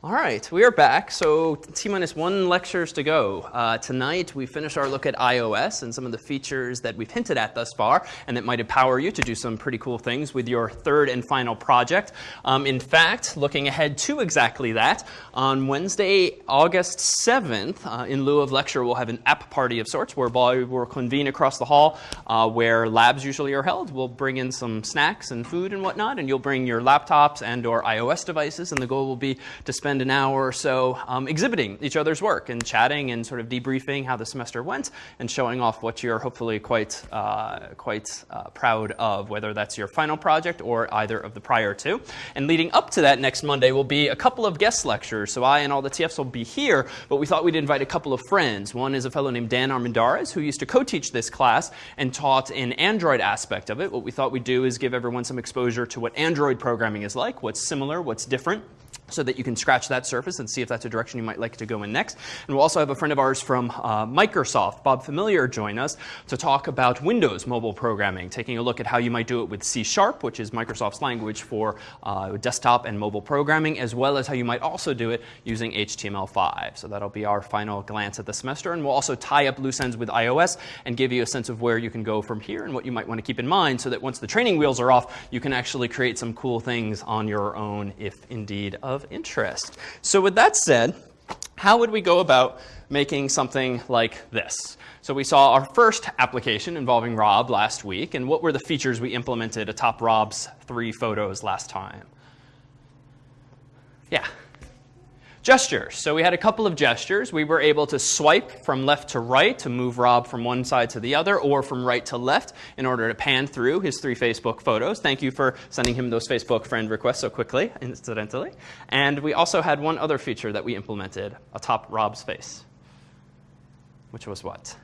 All right, we are back. So T minus one lectures to go. Uh, tonight we finish our look at iOS and some of the features that we've hinted at thus far and that might empower you to do some pretty cool things with your third and final project. Um, in fact, looking ahead to exactly that, on Wednesday, August 7th, uh, in lieu of lecture, we'll have an app party of sorts where we'll convene across the hall uh, where labs usually are held. We'll bring in some snacks and food and whatnot, and you'll bring your laptops and or iOS devices, and the goal will be to spend spend an hour or so um, exhibiting each other's work and chatting and sort of debriefing how the semester went and showing off what you're hopefully quite, uh, quite uh, proud of, whether that's your final project or either of the prior two. And leading up to that next Monday will be a couple of guest lectures. So I and all the TFs will be here, but we thought we'd invite a couple of friends. One is a fellow named Dan Armendariz, who used to co-teach this class and taught an Android aspect of it. What we thought we'd do is give everyone some exposure to what Android programming is like, what's similar, what's different so that you can scratch that surface and see if that's a direction you might like to go in next. And we'll also have a friend of ours from uh, Microsoft, Bob Familiar, join us to talk about Windows mobile programming, taking a look at how you might do it with C Sharp, which is Microsoft's language for uh, desktop and mobile programming, as well as how you might also do it using HTML5. So that'll be our final glance at the semester. And we'll also tie up loose ends with iOS and give you a sense of where you can go from here and what you might want to keep in mind so that once the training wheels are off, you can actually create some cool things on your own if indeed of of interest. So with that said, how would we go about making something like this? So we saw our first application involving Rob last week, and what were the features we implemented atop Rob's three photos last time? Yeah. Gestures. So we had a couple of gestures. We were able to swipe from left to right to move Rob from one side to the other or from right to left in order to pan through his three Facebook photos. Thank you for sending him those Facebook friend requests so quickly, incidentally. And we also had one other feature that we implemented atop Rob's face, which was what?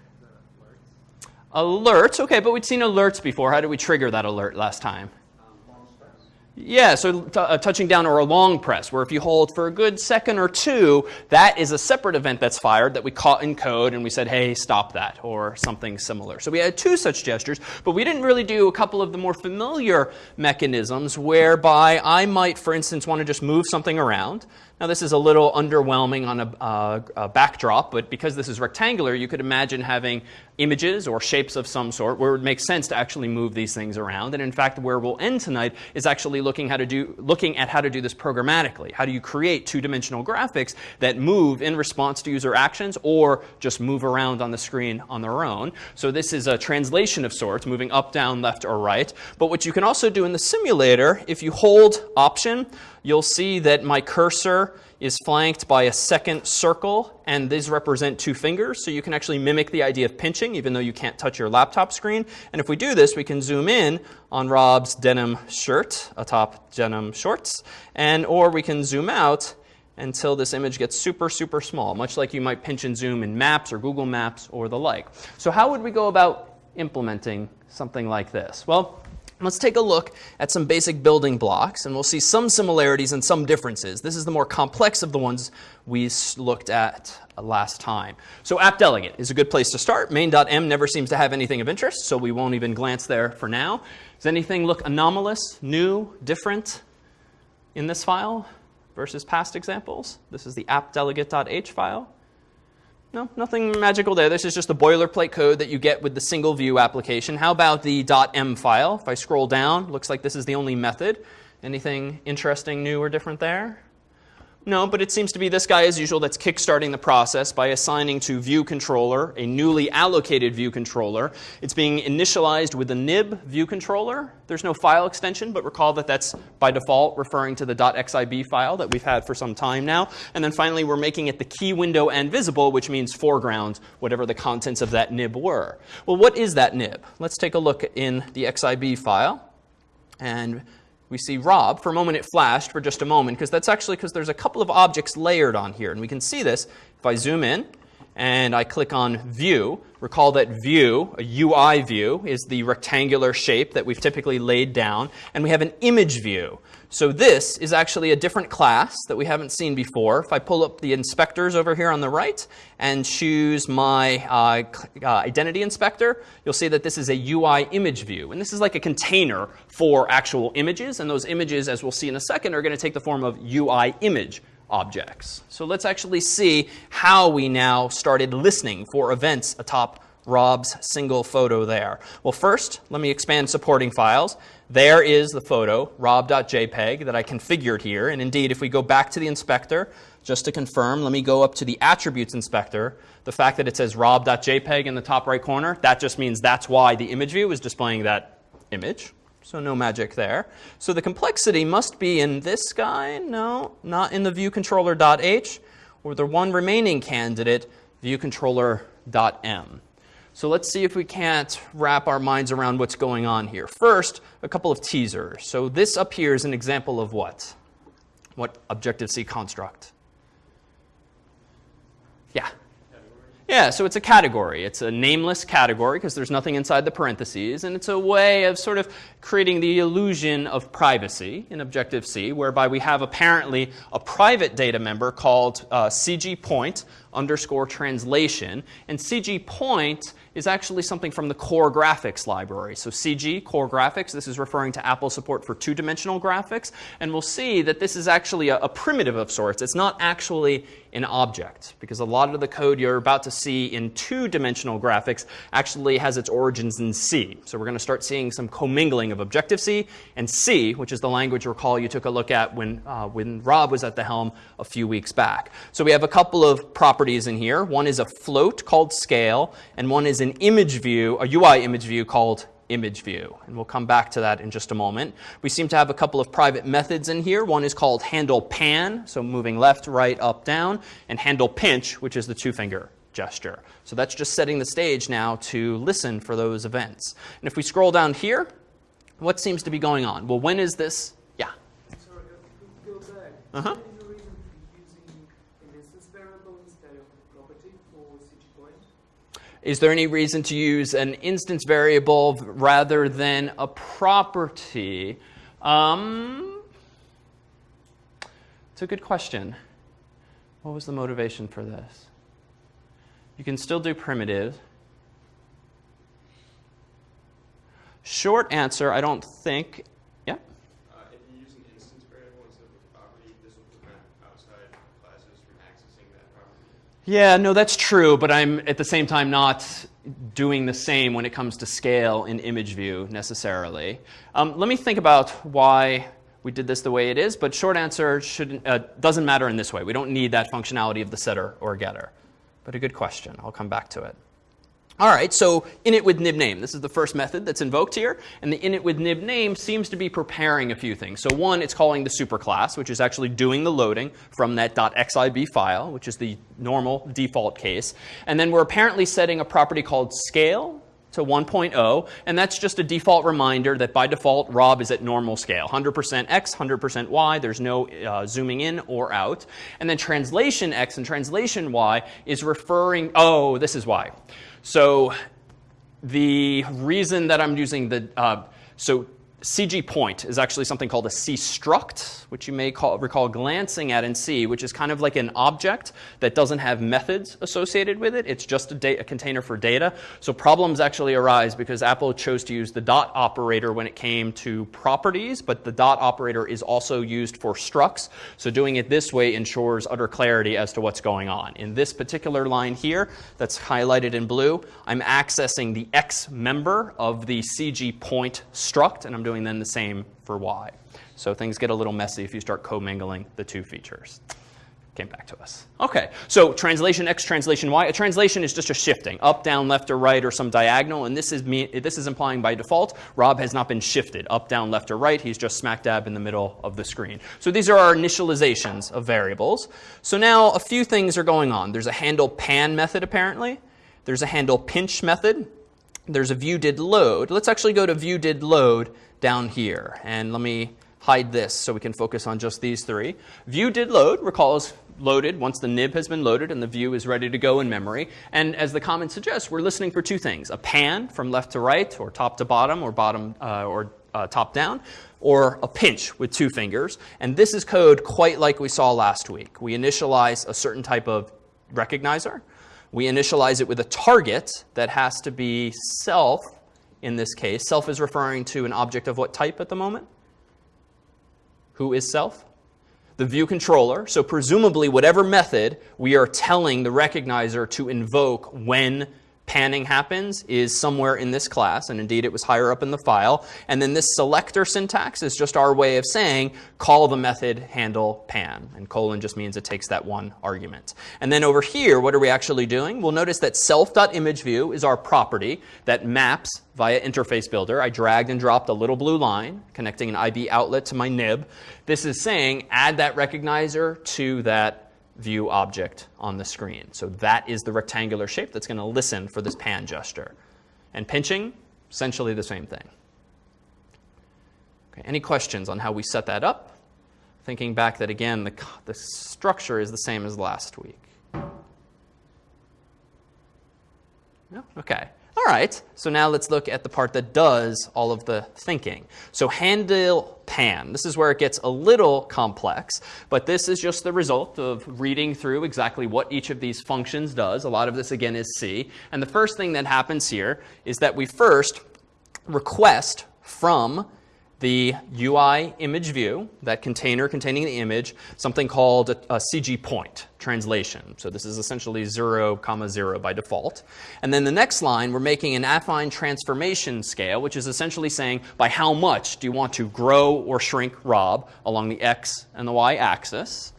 Alerts. alerts. Okay, but we'd seen alerts before. How did we trigger that alert last time? Yeah, so uh, touching down or a long press, where if you hold for a good second or two, that is a separate event that's fired that we caught in code and we said, hey, stop that, or something similar. So we had two such gestures, but we didn't really do a couple of the more familiar mechanisms whereby I might, for instance, want to just move something around. Now this is a little underwhelming on a, uh, a, backdrop, but because this is rectangular, you could imagine having images or shapes of some sort where it makes sense to actually move these things around. And in fact, where we'll end tonight is actually looking, how to do, looking at how to do this programmatically. How do you create two-dimensional graphics that move in response to user actions or just move around on the screen on their own. So this is a translation of sorts, moving up, down, left, or right. But what you can also do in the simulator, if you hold Option, you'll see that my cursor is flanked by a second circle, and these represent two fingers. So you can actually mimic the idea of pinching, even though you can't touch your laptop screen. And if we do this, we can zoom in on Rob's denim shirt atop denim shorts, and or we can zoom out until this image gets super, super small, much like you might pinch and zoom in Maps or Google Maps or the like. So how would we go about implementing something like this? Well, Let's take a look at some basic building blocks, and we'll see some similarities and some differences. This is the more complex of the ones we looked at uh, last time. So app delegate is a good place to start. Main.m never seems to have anything of interest, so we won't even glance there for now. Does anything look anomalous, new, different in this file versus past examples? This is the appdelegate.h file. No, nothing magical there. This is just the boilerplate code that you get with the single view application. How about the .m file? If I scroll down, looks like this is the only method. Anything interesting, new, or different there? No, but it seems to be this guy as usual that's kickstarting the process by assigning to view controller a newly allocated view controller. It's being initialized with a nib view controller. There's no file extension, but recall that that's by default referring to the .xib file that we've had for some time now. And then finally, we're making it the key window and visible, which means foreground, whatever the contents of that nib were. Well, what is that nib? Let's take a look in the xib file. And we see Rob. For a moment it flashed for just a moment because that's actually because there's a couple of objects layered on here. And we can see this if I zoom in and I click on View. Recall that View, a UI view, is the rectangular shape that we've typically laid down. And we have an image view. So this is actually a different class that we haven't seen before. If I pull up the inspectors over here on the right and choose my uh, uh, identity inspector, you'll see that this is a UI image view. And this is like a container for actual images. And those images, as we'll see in a second, are going to take the form of UI image objects. So let's actually see how we now started listening for events atop Rob's single photo there. Well, first, let me expand supporting files. There is the photo, rob.jpg, that I configured here. And indeed, if we go back to the inspector, just to confirm, let me go up to the attributes inspector. The fact that it says rob.jpg in the top right corner, that just means that's why the image view is displaying that image. So no magic there. So the complexity must be in this guy. No, not in the viewcontroller.h, or the one remaining candidate, viewcontroller.m. So let's see if we can't wrap our minds around what's going on here. First, a couple of teasers. So this up here is an example of what? What Objective-C construct? Yeah. Yeah, so it's a category. It's a nameless category because there's nothing inside the parentheses, and it's a way of sort of creating the illusion of privacy in Objective-C, whereby we have apparently a private data member called uh, CG point underscore translation, and cgpoint is actually something from the core graphics library. So CG, core graphics, this is referring to Apple support for two-dimensional graphics. And we'll see that this is actually a, a, primitive of sorts. It's not actually an object, because a lot of the code you're about to see in two-dimensional graphics actually has its origins in C. So we're going to start seeing some commingling of Objective-C and C, which is the language recall you took a look at when, uh, when Rob was at the helm a few weeks back. So we have a couple of properties in here. One is a float called scale, and one is an image view, a UI image view called image view. And we'll come back to that in just a moment. We seem to have a couple of private methods in here. One is called handle pan, so moving left, right, up, down, and handle pinch, which is the two finger gesture. So that's just setting the stage now to listen for those events. And if we scroll down here, what seems to be going on? Well, when is this? Yeah. Sorry, go back. Uh-huh. Is there any reason to use an instance variable rather than a property? Um, it's a good question. What was the motivation for this? You can still do primitives. Short answer, I don't think Yeah, Yeah, no, that's true, but I'm at the same time not doing the same when it comes to scale in image view necessarily. Um, let me think about why we did this the way it is, but short answer uh, doesn't matter in this way. We don't need that functionality of the setter or getter. But a good question. I'll come back to it. All right, so init with nib name. This is the first method that's invoked here. And the init with nib name seems to be preparing a few things. So one, it's calling the superclass, which is actually doing the loading from that .xib file, which is the normal default case. And then we're apparently setting a property called scale to 1.0. And that's just a default reminder that by default, Rob is at normal scale, 100% x, 100% y. There's no uh, zooming in or out. And then translation x and translation y is referring, oh, this is why. So the reason that I'm using the, uh, so CG point is actually something called a C struct, which you may call, recall glancing at in C, which is kind of like an object that doesn't have methods associated with it. It's just a, a, container for data. So problems actually arise because Apple chose to use the dot operator when it came to properties, but the dot operator is also used for structs. So doing it this way ensures utter clarity as to what's going on. In this particular line here that's highlighted in blue, I'm accessing the X member of the CG point struct, and I'm doing doing then the same for y. So things get a little messy if you start commingling the two features. Came back to us. OK, so translation x, translation y. A translation is just a shifting, up, down, left, or right, or some diagonal. And this is, me, this is implying by default, Rob has not been shifted up, down, left, or right. He's just smack dab in the middle of the screen. So these are our initializations of variables. So now a few things are going on. There's a handle pan method, apparently. There's a handle pinch method. There's a view did load. Let's actually go to view did load down here. And let me hide this so we can focus on just these three. View did load, recall is loaded once the nib has been loaded and the view is ready to go in memory. And as the comment suggests, we're listening for two things, a pan from left to right or top to bottom or bottom uh, or uh, top down, or a pinch with two fingers. And this is code quite like we saw last week. We initialize a certain type of recognizer. We initialize it with a target that has to be self in this case. Self is referring to an object of what type at the moment? Who is self? the view controller. So presumably whatever method we are telling the recognizer to invoke when panning happens is somewhere in this class, and indeed it was higher up in the file. And then this selector syntax is just our way of saying call the method handle pan. And colon just means it takes that one argument. And then over here, what are we actually doing? We'll notice that self.imageView is our property that maps via interface builder. I dragged and dropped a little blue line connecting an IB outlet to my nib. This is saying add that recognizer to that view object on the screen. So that is the rectangular shape that's going to listen for this pan gesture. And pinching, essentially the same thing. Okay, any questions on how we set that up? Thinking back that again, the, the structure is the same as last week. No? Okay. All right, so now let's look at the part that does all of the thinking. So handle pan, this is where it gets a little complex, but this is just the result of reading through exactly what each of these functions does. A lot of this, again, is C. And the first thing that happens here is that we first request from the UI image view, that container containing the image, something called a, a, CG point translation. So this is essentially 0, comma 0 by default. And then the next line, we're making an affine transformation scale, which is essentially saying by how much do you want to grow or shrink Rob along the x and the y axis.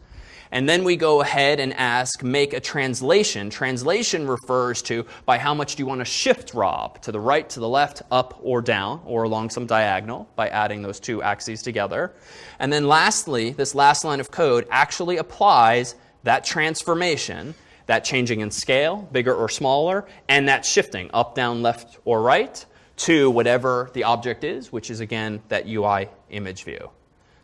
And then we go ahead and ask, make a translation. Translation refers to by how much do you want to shift Rob to the right, to the left, up, or down, or along some diagonal by adding those two axes together. And then lastly, this last line of code actually applies that transformation, that changing in scale, bigger or smaller, and that shifting up, down, left, or right to whatever the object is, which is again that UI image view.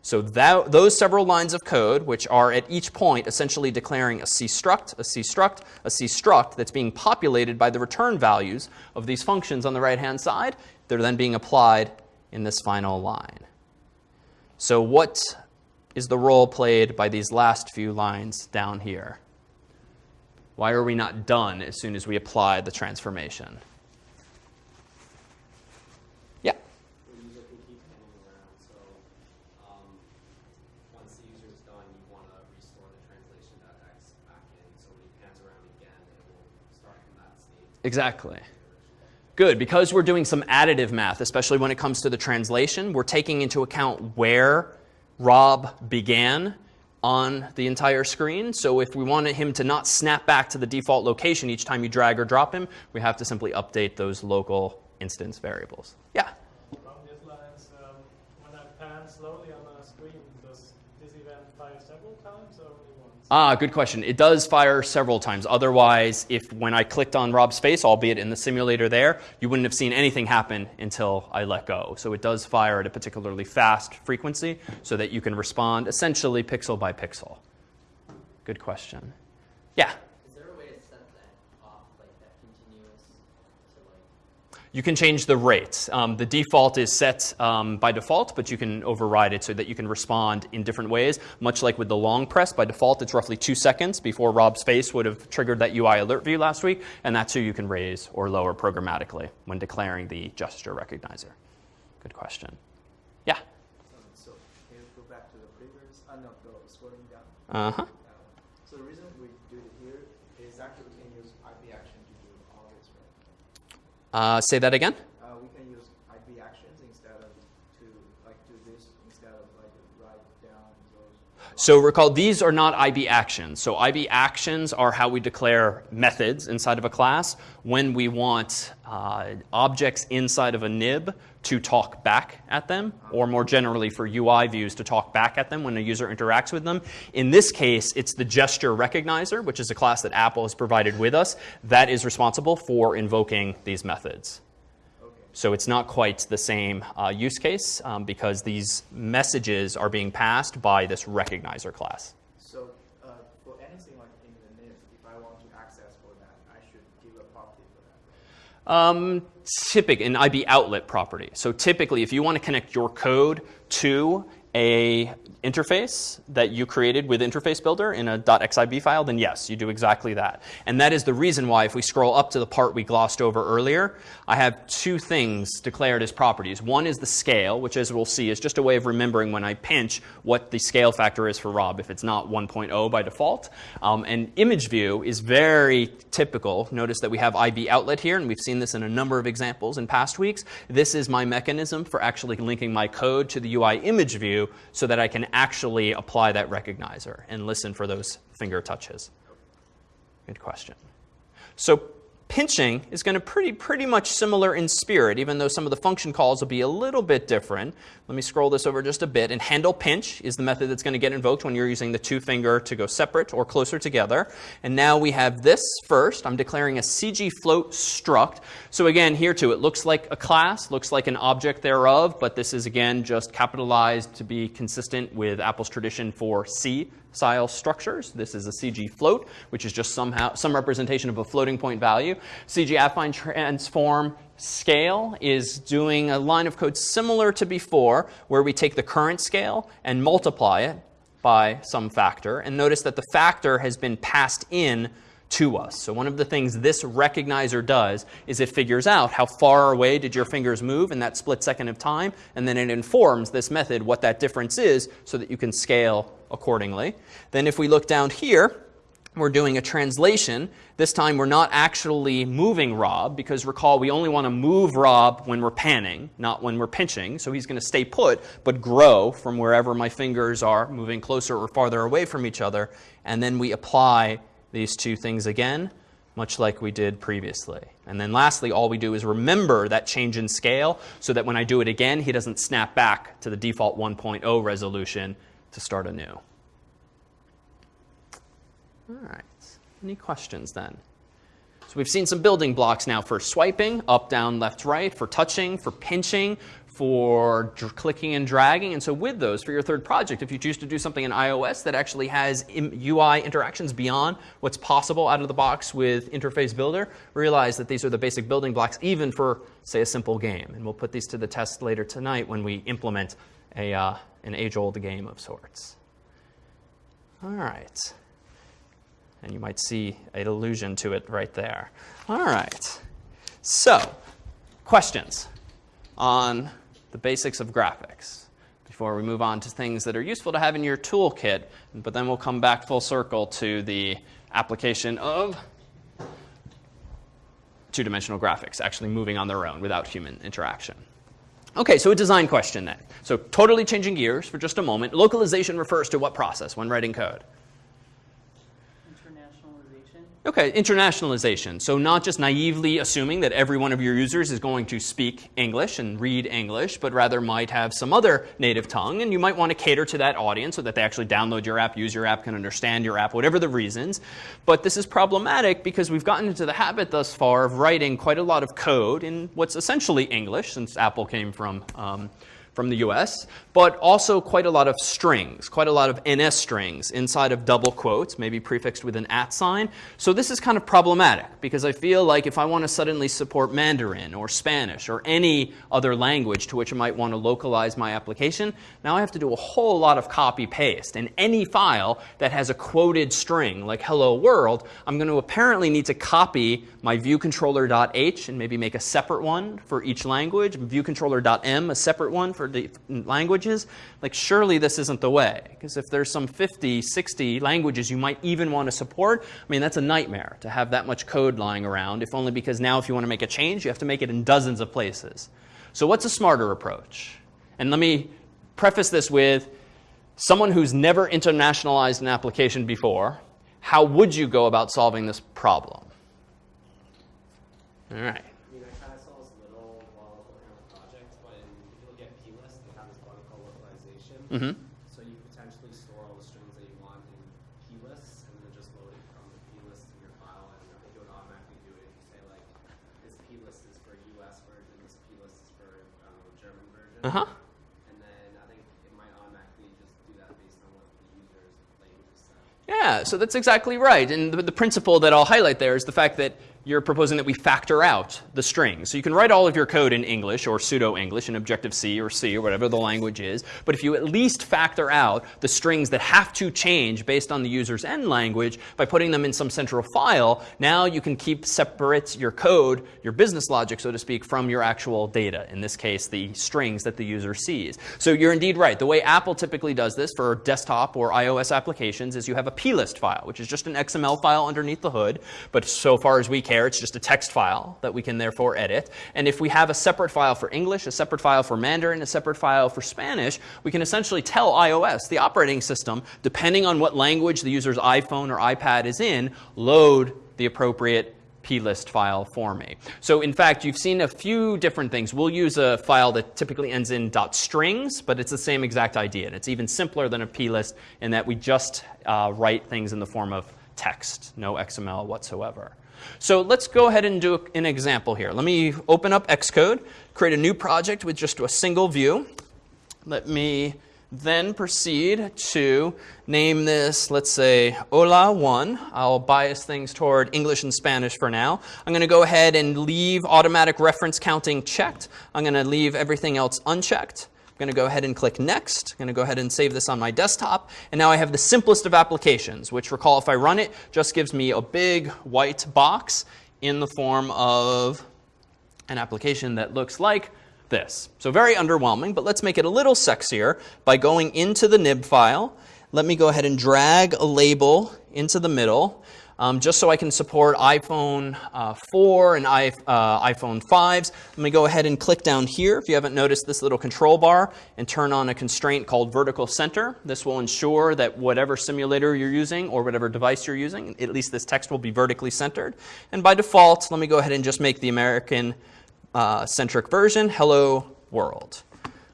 So that, those several lines of code, which are at each point essentially declaring a C struct, a C struct, a C struct that's being populated by the return values of these functions on the right-hand side, they're then being applied in this final line. So what is the role played by these last few lines down here? Why are we not done as soon as we apply the transformation? Exactly. Good, because we're doing some additive math, especially when it comes to the translation, we're taking into account where Rob began on the entire screen. So if we wanted him to not snap back to the default location each time you drag or drop him, we have to simply update those local instance variables. Yeah? Ah, good question. It does fire several times. Otherwise, if when I clicked on Rob's face, albeit in the simulator there, you wouldn't have seen anything happen until I let go. So it does fire at a particularly fast frequency so that you can respond essentially pixel by pixel. Good question. Yeah? You can change the rate. Um, the default is set um, by default, but you can override it so that you can respond in different ways. Much like with the long press, by default it's roughly two seconds before Rob's face would have triggered that UI alert view last week, and that's who you can raise or lower programmatically when declaring the gesture recognizer. Good question. Yeah? So, can you go back to the previous, uh, no, the scrolling down? Uh-huh. so the reason we do it here is actually we can use IB action to do all this, right? Uh, say that again? Uh, we can use IB actions instead of to like do this instead of like write down those. So recall, these are not IB actions. So IB actions are how we declare methods inside of a class when we want uh, objects inside of a nib to talk back at them, or more generally for UI views to talk back at them when a user interacts with them. In this case, it's the gesture recognizer, which is a class that Apple has provided with us, that is responsible for invoking these methods. So it's not quite the same uh, use case um, because these messages are being passed by this recognizer class. So uh, for anything like in the nib, if I want to access for that, I should give a property for that. Um, typic, an IB outlet property. So typically, if you want to connect your code to a interface that you created with Interface Builder in a .xib file, then yes, you do exactly that. And that is the reason why if we scroll up to the part we glossed over earlier, I have two things declared as properties. One is the scale, which as we'll see is just a way of remembering when I pinch what the scale factor is for Rob if it's not 1.0 by default. Um, and image view is very typical. Notice that we have IB outlet here, and we've seen this in a number of examples in past weeks. This is my mechanism for actually linking my code to the UI image view so that I can actually apply that recognizer and listen for those finger touches? Good question. So pinching is going to pretty pretty much similar in spirit, even though some of the function calls will be a little bit different. Let me scroll this over just a bit. And handle pinch is the method that's going to get invoked when you're using the two finger to go separate or closer together. And now we have this first. I'm declaring a CG float struct. So again, here too, it looks like a class, looks like an object thereof, but this is again just capitalized to be consistent with Apple's tradition for C style structures. This is a CG float, which is just somehow some representation of a floating point value. CG affine transform scale is doing a line of code similar to before, where we take the current scale and multiply it by some factor. And notice that the factor has been passed in to us. So one of the things this recognizer does is it figures out how far away did your fingers move in that split second of time, and then it informs this method what that difference is so that you can scale accordingly. Then if we look down here, we're doing a translation. This time we're not actually moving Rob because recall we only want to move Rob when we're panning, not when we're pinching. So he's going to stay put but grow from wherever my fingers are moving closer or farther away from each other. And then we apply these two things again, much like we did previously. And then lastly, all we do is remember that change in scale so that when I do it again, he doesn't snap back to the default 1.0 resolution to start anew. All right. Any questions then? So we've seen some building blocks now for swiping, up, down, left, right, for touching, for pinching, for clicking and dragging. And so with those, for your third project, if you choose to do something in iOS that actually has UI interactions beyond what's possible out of the box with Interface Builder, realize that these are the basic building blocks even for, say, a simple game. And we'll put these to the test later tonight when we implement a, uh, an age-old game of sorts. All right. And you might see an allusion to it right there. All right. So, questions on the basics of graphics before we move on to things that are useful to have in your toolkit. But then we'll come back full circle to the application of two-dimensional graphics, actually moving on their own without human interaction. OK, so a design question then. So totally changing gears for just a moment. Localization refers to what process when writing code? Okay, internationalization. So not just naively assuming that every one of your users is going to speak English and read English, but rather might have some other native tongue. And you might want to cater to that audience so that they actually download your app, use your app, can understand your app, whatever the reasons. But this is problematic because we've gotten into the habit thus far of writing quite a lot of code in what's essentially English, since Apple came from um, from the US, but also quite a lot of strings, quite a lot of NS strings inside of double quotes, maybe prefixed with an at sign. So this is kind of problematic because I feel like if I want to suddenly support Mandarin or Spanish or any other language to which I might want to localize my application, now I have to do a whole lot of copy paste. And any file that has a quoted string like hello world, I'm going to apparently need to copy my viewcontroller.h and maybe make a separate one for each language, viewcontroller.m, a separate one for for the languages, like surely this isn't the way. Because if there's some 50, 60 languages you might even want to support, I mean, that's a nightmare to have that much code lying around, if only because now if you want to make a change, you have to make it in dozens of places. So what's a smarter approach? And let me preface this with someone who's never internationalized an application before, how would you go about solving this problem? All right. Mm-hmm. So you potentially store all the strings that you want in plist, and then just load it from the plist in your file, and I think it would automatically do it if you say like, this plist is for US version, this plist is for um, German version. Uh-huh. And then I think it might automatically just do that based on what the user's language is set. Yeah, so that's exactly right. And the, the principle that I'll highlight there is the fact that you're proposing that we factor out the strings. So you can write all of your code in English or pseudo-English in Objective-C or C or whatever the language is. But if you at least factor out the strings that have to change based on the user's end language by putting them in some central file, now you can keep separate your code, your business logic, so to speak, from your actual data. In this case, the strings that the user sees. So you're indeed right. The way Apple typically does this for desktop or iOS applications is you have a plist file, which is just an XML file underneath the hood. But so far as we care, it's just a text file that we can therefore edit. And if we have a separate file for English, a separate file for Mandarin, a separate file for Spanish, we can essentially tell iOS, the operating system, depending on what language the user's iPhone or iPad is in, load the appropriate plist file for me. So in fact, you've seen a few different things. We'll use a file that typically ends in .strings, but it's the same exact idea. And it's even simpler than a plist in that we just uh, write things in the form of text, no XML whatsoever. So let's go ahead and do an example here. Let me open up Xcode, create a new project with just a single view. Let me then proceed to name this, let's say, Hola 1. I'll bias things toward English and Spanish for now. I'm going to go ahead and leave automatic reference counting checked. I'm going to leave everything else unchecked. I'm going to go ahead and click Next. I'm going to go ahead and save this on my desktop. And now I have the simplest of applications, which recall if I run it, just gives me a big white box in the form of an application that looks like this. So very underwhelming, but let's make it a little sexier by going into the nib file. Let me go ahead and drag a label into the middle um, just so I can support iPhone uh, 4 and I, uh, iPhone 5s. Let me go ahead and click down here, if you haven't noticed this little control bar, and turn on a constraint called vertical center. This will ensure that whatever simulator you're using or whatever device you're using, at least this text will be vertically centered. And by default, let me go ahead and just make the American uh, centric version, hello world.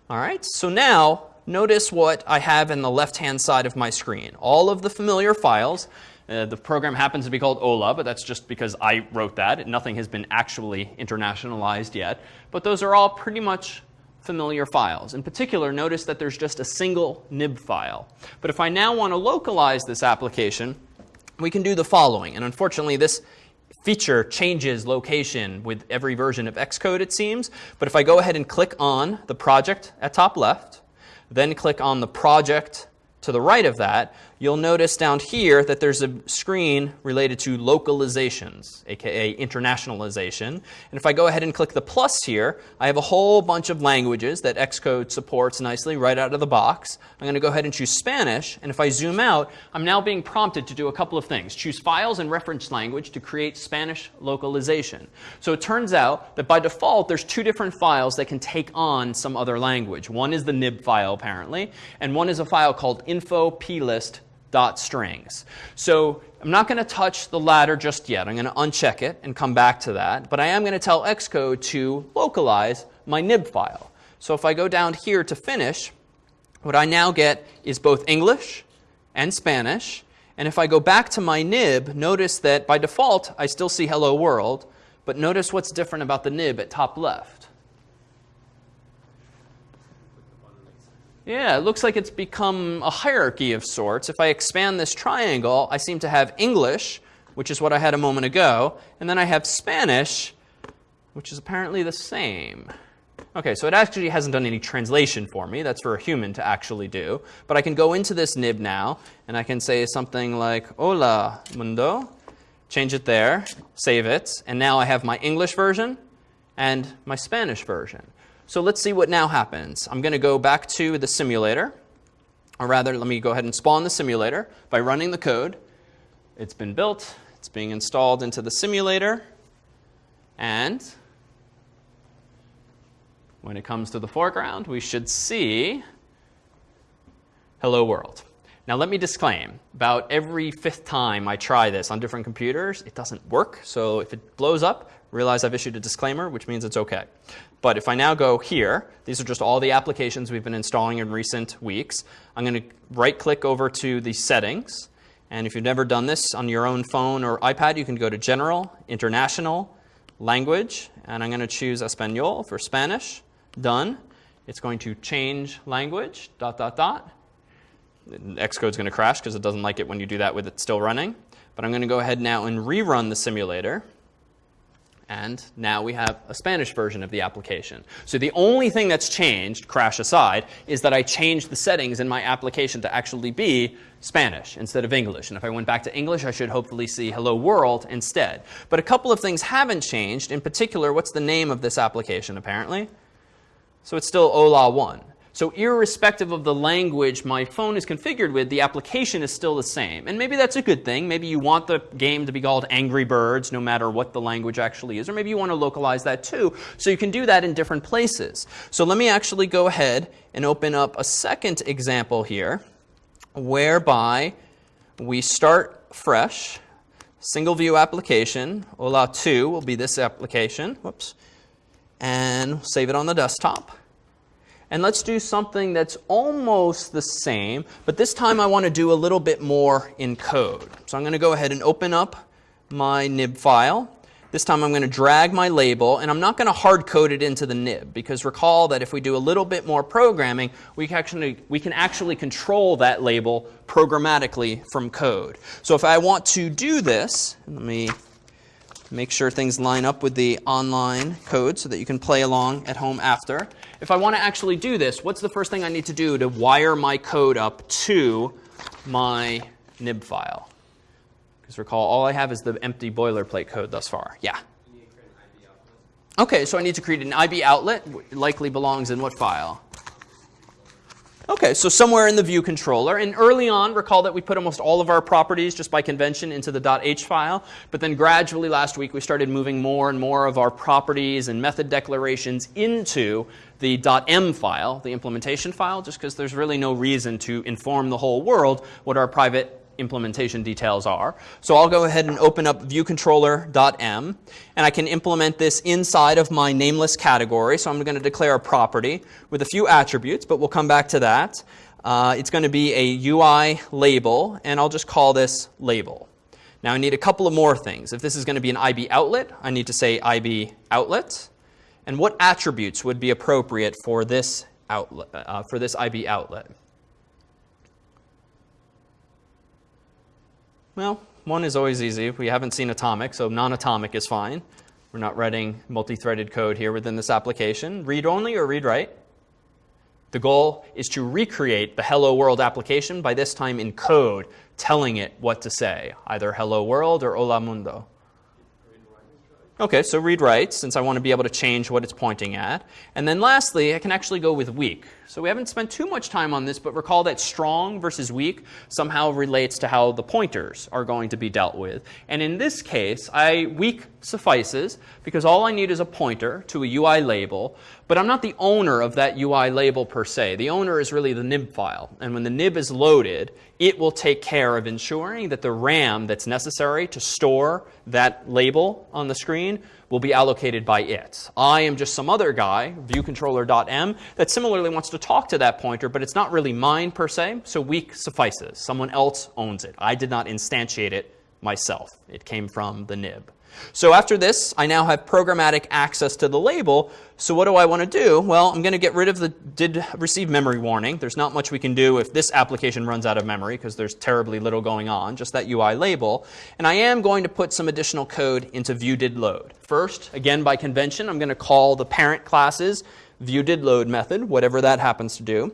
All right, so now notice what I have in the left-hand side of my screen. All of the familiar files uh, the program happens to be called Hola, but that's just because I wrote that. Nothing has been actually internationalized yet. But those are all pretty much familiar files. In particular, notice that there's just a single nib file. But if I now want to localize this application, we can do the following. And unfortunately, this feature changes location with every version of Xcode, it seems. But if I go ahead and click on the project at top left, then click on the project to the right of that, you'll notice down here that there's a screen related to localizations, aka internationalization. And if I go ahead and click the plus here, I have a whole bunch of languages that Xcode supports nicely right out of the box. I'm going to go ahead and choose Spanish. And if I zoom out, I'm now being prompted to do a couple of things. Choose files and reference language to create Spanish localization. So it turns out that by default, there's two different files that can take on some other language. One is the nib file, apparently, and one is a file called info plist dot strings. So I'm not going to touch the latter just yet. I'm going to uncheck it and come back to that. But I am going to tell Xcode to localize my nib file. So if I go down here to finish, what I now get is both English and Spanish. And if I go back to my nib, notice that by default, I still see hello world. But notice what's different about the nib at top left. Yeah, it looks like it's become a hierarchy of sorts. If I expand this triangle, I seem to have English, which is what I had a moment ago, and then I have Spanish, which is apparently the same. Okay, so it actually hasn't done any translation for me. That's for a human to actually do. But I can go into this nib now, and I can say something like, Hola, mundo. Change it there, save it, and now I have my English version and my Spanish version. So let's see what now happens. I'm going to go back to the simulator. Or rather, let me go ahead and spawn the simulator by running the code. It's been built. It's being installed into the simulator. And when it comes to the foreground, we should see hello world. Now let me disclaim, about every fifth time I try this on different computers, it doesn't work. So if it blows up, realize I've issued a disclaimer, which means it's OK. But if I now go here, these are just all the applications we've been installing in recent weeks. I'm going to right-click over to the settings. And if you've never done this on your own phone or iPad, you can go to General, International, Language. And I'm going to choose Espanol for Spanish. Done. It's going to change language, dot, dot, dot. Xcode's going to crash because it doesn't like it when you do that with it still running. But I'm going to go ahead now and rerun the simulator. And now we have a Spanish version of the application. So the only thing that's changed, crash aside, is that I changed the settings in my application to actually be Spanish instead of English. And if I went back to English, I should hopefully see hello world instead. But a couple of things haven't changed. In particular, what's the name of this application apparently? So it's still Hola 1. So irrespective of the language my phone is configured with, the application is still the same. And maybe that's a good thing. Maybe you want the game to be called Angry Birds no matter what the language actually is. Or maybe you want to localize that too. So you can do that in different places. So let me actually go ahead and open up a second example here whereby we start fresh. Single view application. Hola 2 will be this application. Whoops. And save it on the desktop. And let's do something that's almost the same, but this time I want to do a little bit more in code. So I'm going to go ahead and open up my nib file. This time I'm going to drag my label, and I'm not going to hard code it into the nib, because recall that if we do a little bit more programming, we can actually, we can actually control that label programmatically from code. So if I want to do this, let me make sure things line up with the online code so that you can play along at home after. If I want to actually do this, what's the first thing I need to do to wire my code up to my nib file? Because recall, all I have is the empty boilerplate code thus far. Yeah? OK, so I need to create an IB outlet. Likely belongs in what file? OK, so somewhere in the view controller. And early on, recall that we put almost all of our properties just by convention into the .h file. But then gradually last week, we started moving more and more of our properties and method declarations into the .m file, the implementation file, just because there's really no reason to inform the whole world what our private implementation details are. So I'll go ahead and open up viewcontroller.m, and I can implement this inside of my nameless category. So I'm going to declare a property with a few attributes, but we'll come back to that. Uh, it's going to be a UI label, and I'll just call this label. Now I need a couple of more things. If this is going to be an IB outlet, I need to say IB outlet. And what attributes would be appropriate for this outlet, uh, for this IB outlet? Well, one is always easy. We haven't seen atomic, so non-atomic is fine. We're not writing multi-threaded code here within this application. Read only or read write? The goal is to recreate the hello world application, by this time in code, telling it what to say, either hello world or hola mundo. OK, so read write, since I want to be able to change what it's pointing at. And then lastly, I can actually go with weak. So we haven't spent too much time on this, but recall that strong versus weak somehow relates to how the pointers are going to be dealt with. And in this case, I weak suffices because all I need is a pointer to a UI label, but I'm not the owner of that UI label per se. The owner is really the nib file. And when the nib is loaded, it will take care of ensuring that the RAM that's necessary to store that label on the screen will be allocated by it. I am just some other guy, viewcontroller.m, that similarly wants to talk to that pointer, but it's not really mine per se, so weak suffices. Someone else owns it. I did not instantiate it myself. It came from the nib. So after this, I now have programmatic access to the label. So what do I want to do? Well, I'm going to get rid of the did receive memory warning. There's not much we can do if this application runs out of memory because there's terribly little going on, just that UI label. And I am going to put some additional code into view did load. First, again by convention, I'm going to call the parent classes view did load method, whatever that happens to do.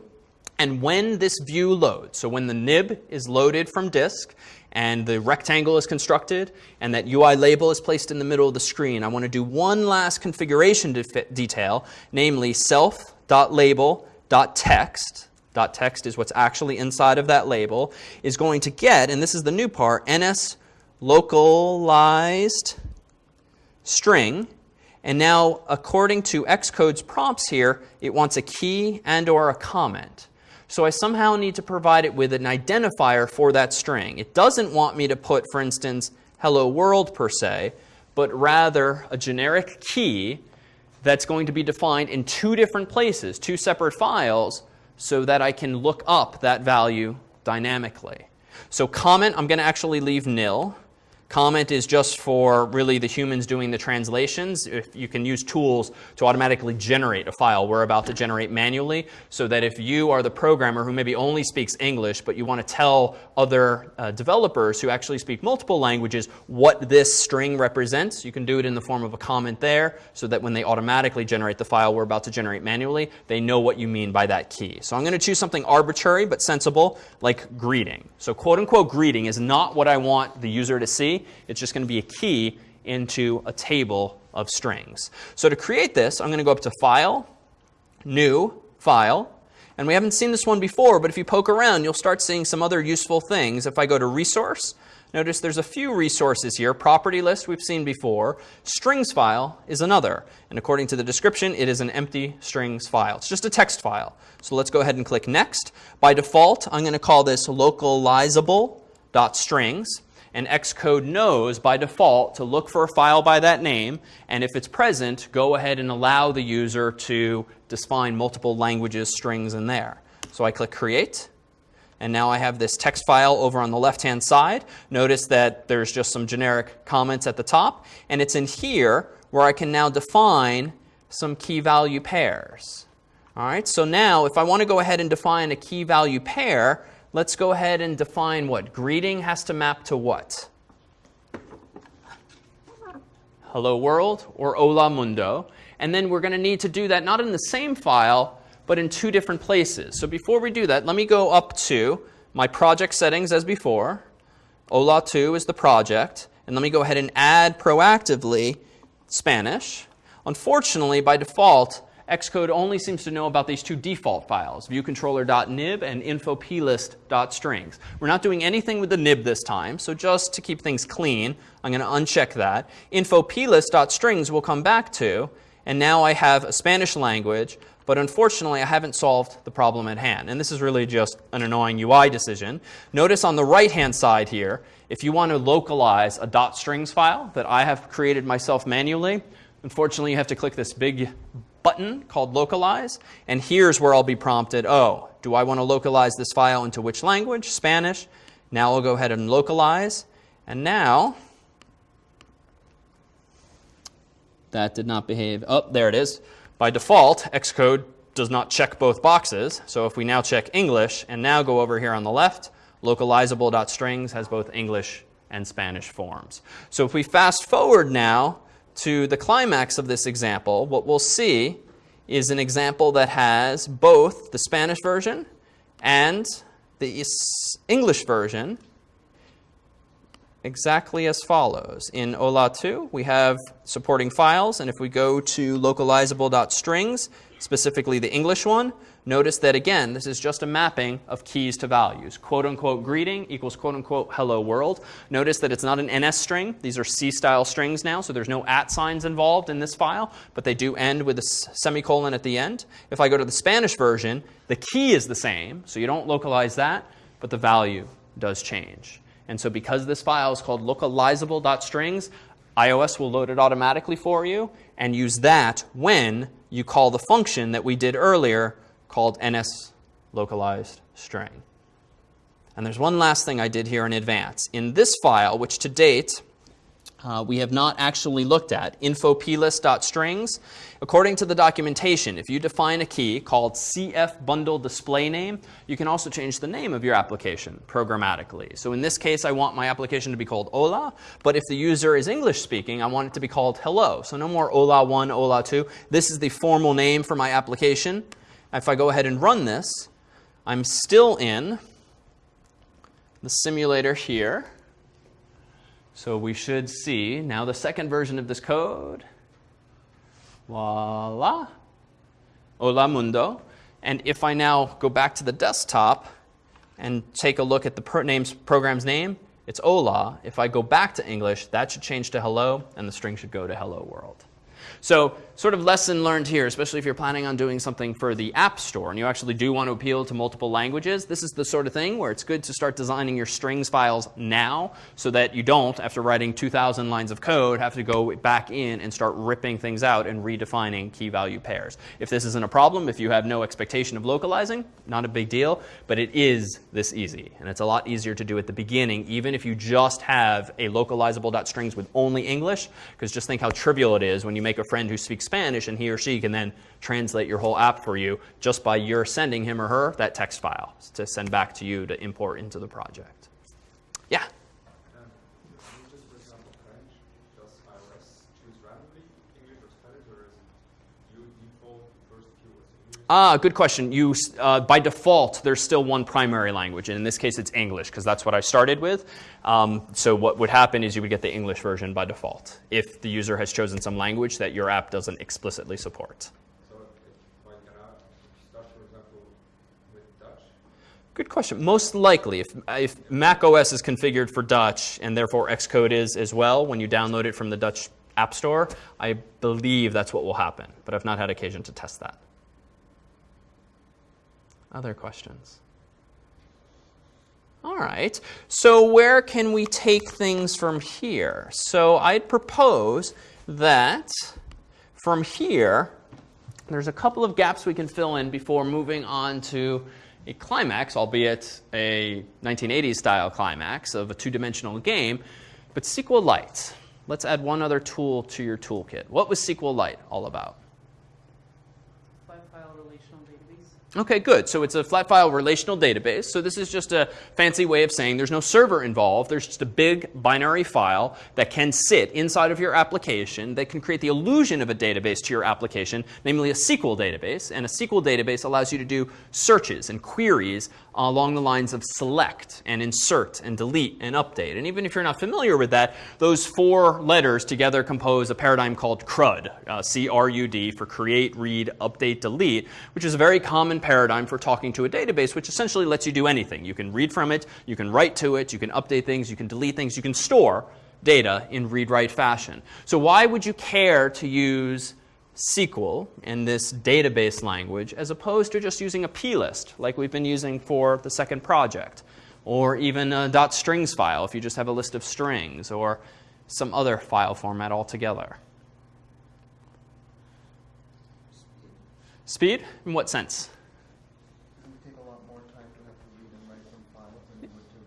And when this view loads, so when the nib is loaded from disk, and the rectangle is constructed, and that UI label is placed in the middle of the screen. I want to do one last configuration de detail, namely self.label.text. .text is what's actually inside of that label, is going to get, and this is the new part, ns localized string. And now, according to Xcode's prompts here, it wants a key and or a comment. So I somehow need to provide it with an identifier for that string. It doesn't want me to put, for instance, hello world per se, but rather a generic key that's going to be defined in two different places, two separate files, so that I can look up that value dynamically. So comment, I'm going to actually leave nil. Comment is just for really the humans doing the translations. If you can use tools to automatically generate a file we're about to generate manually so that if you are the programmer who maybe only speaks English but you want to tell other uh, developers who actually speak multiple languages what this string represents, you can do it in the form of a comment there so that when they automatically generate the file we're about to generate manually, they know what you mean by that key. So I'm going to choose something arbitrary but sensible like greeting. So quote unquote greeting is not what I want the user to see. It's just going to be a key into a table of strings. So to create this, I'm going to go up to File, New, File. And we haven't seen this one before, but if you poke around, you'll start seeing some other useful things. If I go to Resource, notice there's a few resources here. Property list we've seen before. Strings file is another. And according to the description, it is an empty strings file. It's just a text file. So let's go ahead and click Next. By default, I'm going to call this localizable.strings and Xcode knows by default to look for a file by that name. And if it's present, go ahead and allow the user to define multiple languages, strings in there. So I click Create. And now I have this text file over on the left-hand side. Notice that there's just some generic comments at the top. And it's in here where I can now define some key value pairs. All right, so now if I want to go ahead and define a key value pair, let's go ahead and define what? Greeting has to map to what? Hello world or hola mundo. And then we're going to need to do that not in the same file, but in two different places. So before we do that, let me go up to my project settings as before. Hola2 is the project. And let me go ahead and add proactively Spanish. Unfortunately, by default, Xcode only seems to know about these two default files, viewcontroller.nib and infoplist.strings. We're not doing anything with the nib this time, so just to keep things clean, I'm going to uncheck that. Infoplist.strings we'll come back to, and now I have a Spanish language, but unfortunately I haven't solved the problem at hand. And this is really just an annoying UI decision. Notice on the right-hand side here, if you want to localize a .strings file that I have created myself manually, unfortunately you have to click this big button called localize. And here's where I'll be prompted, oh, do I want to localize this file into which language? Spanish. Now I'll go ahead and localize. And now, that did not behave. Oh, there it is. By default, Xcode does not check both boxes. So if we now check English and now go over here on the left, localizable.strings has both English and Spanish forms. So if we fast forward now to the climax of this example, what we'll see is an example that has both the Spanish version and the English version exactly as follows. In Hola 2, we have supporting files, and if we go to localizable.strings, specifically the English one, notice that again, this is just a mapping of keys to values. Quote unquote greeting equals quote unquote hello world. Notice that it's not an NS string. These are C style strings now, so there's no at signs involved in this file, but they do end with a semicolon at the end. If I go to the Spanish version, the key is the same, so you don't localize that, but the value does change. And so because this file is called localizable.strings, iOS will load it automatically for you and use that when you call the function that we did earlier called ns localized string. And there's one last thing I did here in advance. In this file, which to date uh, we have not actually looked at, infoplist.strings. According to the documentation, if you define a key called CF bundle display name, you can also change the name of your application programmatically. So in this case, I want my application to be called Hola, but if the user is English speaking, I want it to be called Hello. So no more Hola 1, Hola 2. This is the formal name for my application. If I go ahead and run this, I'm still in the simulator here. So we should see now the second version of this code. Voila. Hola mundo. And if I now go back to the desktop and take a look at the name's, program's name, it's hola. If I go back to English, that should change to hello, and the string should go to hello world. So sort of lesson learned here, especially if you're planning on doing something for the App Store and you actually do want to appeal to multiple languages, this is the sort of thing where it's good to start designing your strings files now so that you don't, after writing 2,000 lines of code, have to go back in and start ripping things out and redefining key value pairs. If this isn't a problem, if you have no expectation of localizing, not a big deal, but it is this easy. And it's a lot easier to do at the beginning, even if you just have a localizable.strings with only English, because just think how trivial it is when you make a friend who speaks Spanish and he or she can then translate your whole app for you just by your sending him or her that text file to send back to you to import into the project. Yeah? Um, just for example, French, does iOS choose randomly English or Spanish, or is it you default first keywords English? Ah, good question. You, uh, by default, there's still one primary language, and in this case, it's English because that's what I started with. Um, so what would happen is you would get the English version by default if the user has chosen some language that your app doesn't explicitly support. So if like for example, with Dutch, Good question. Most likely, if, if Mac OS is configured for Dutch and therefore Xcode is as well when you download it from the Dutch App Store, I believe that's what will happen, but I've not had occasion to test that. Other questions? All right. So where can we take things from here? So I'd propose that from here, there's a couple of gaps we can fill in before moving on to a climax, albeit a 1980s style climax of a two-dimensional game, but SQLite. Let's add one other tool to your toolkit. What was SQLite all about? Flat file relational database. Okay, good. So it's a flat file relational database. So this is just a fancy way of saying there's no server involved. There's just a big binary file that can sit inside of your application that can create the illusion of a database to your application, namely a SQL database. And a SQL database allows you to do searches and queries along the lines of select and insert and delete and update. And even if you're not familiar with that, those four letters together compose a paradigm called CRUD, uh, C-R-U-D, for create, read, update, delete, which is a very common paradigm for talking to a database, which essentially lets you do anything. You can read from it, you can write to it, you can update things, you can delete things, you can store data in read-write fashion. So why would you care to use SQL in this database language as opposed to just using a plist like we've been using for the second project, or even a .strings file if you just have a list of strings, or some other file format altogether. Speed? In what sense? It would take a lot more time to have to read and write some files than it would to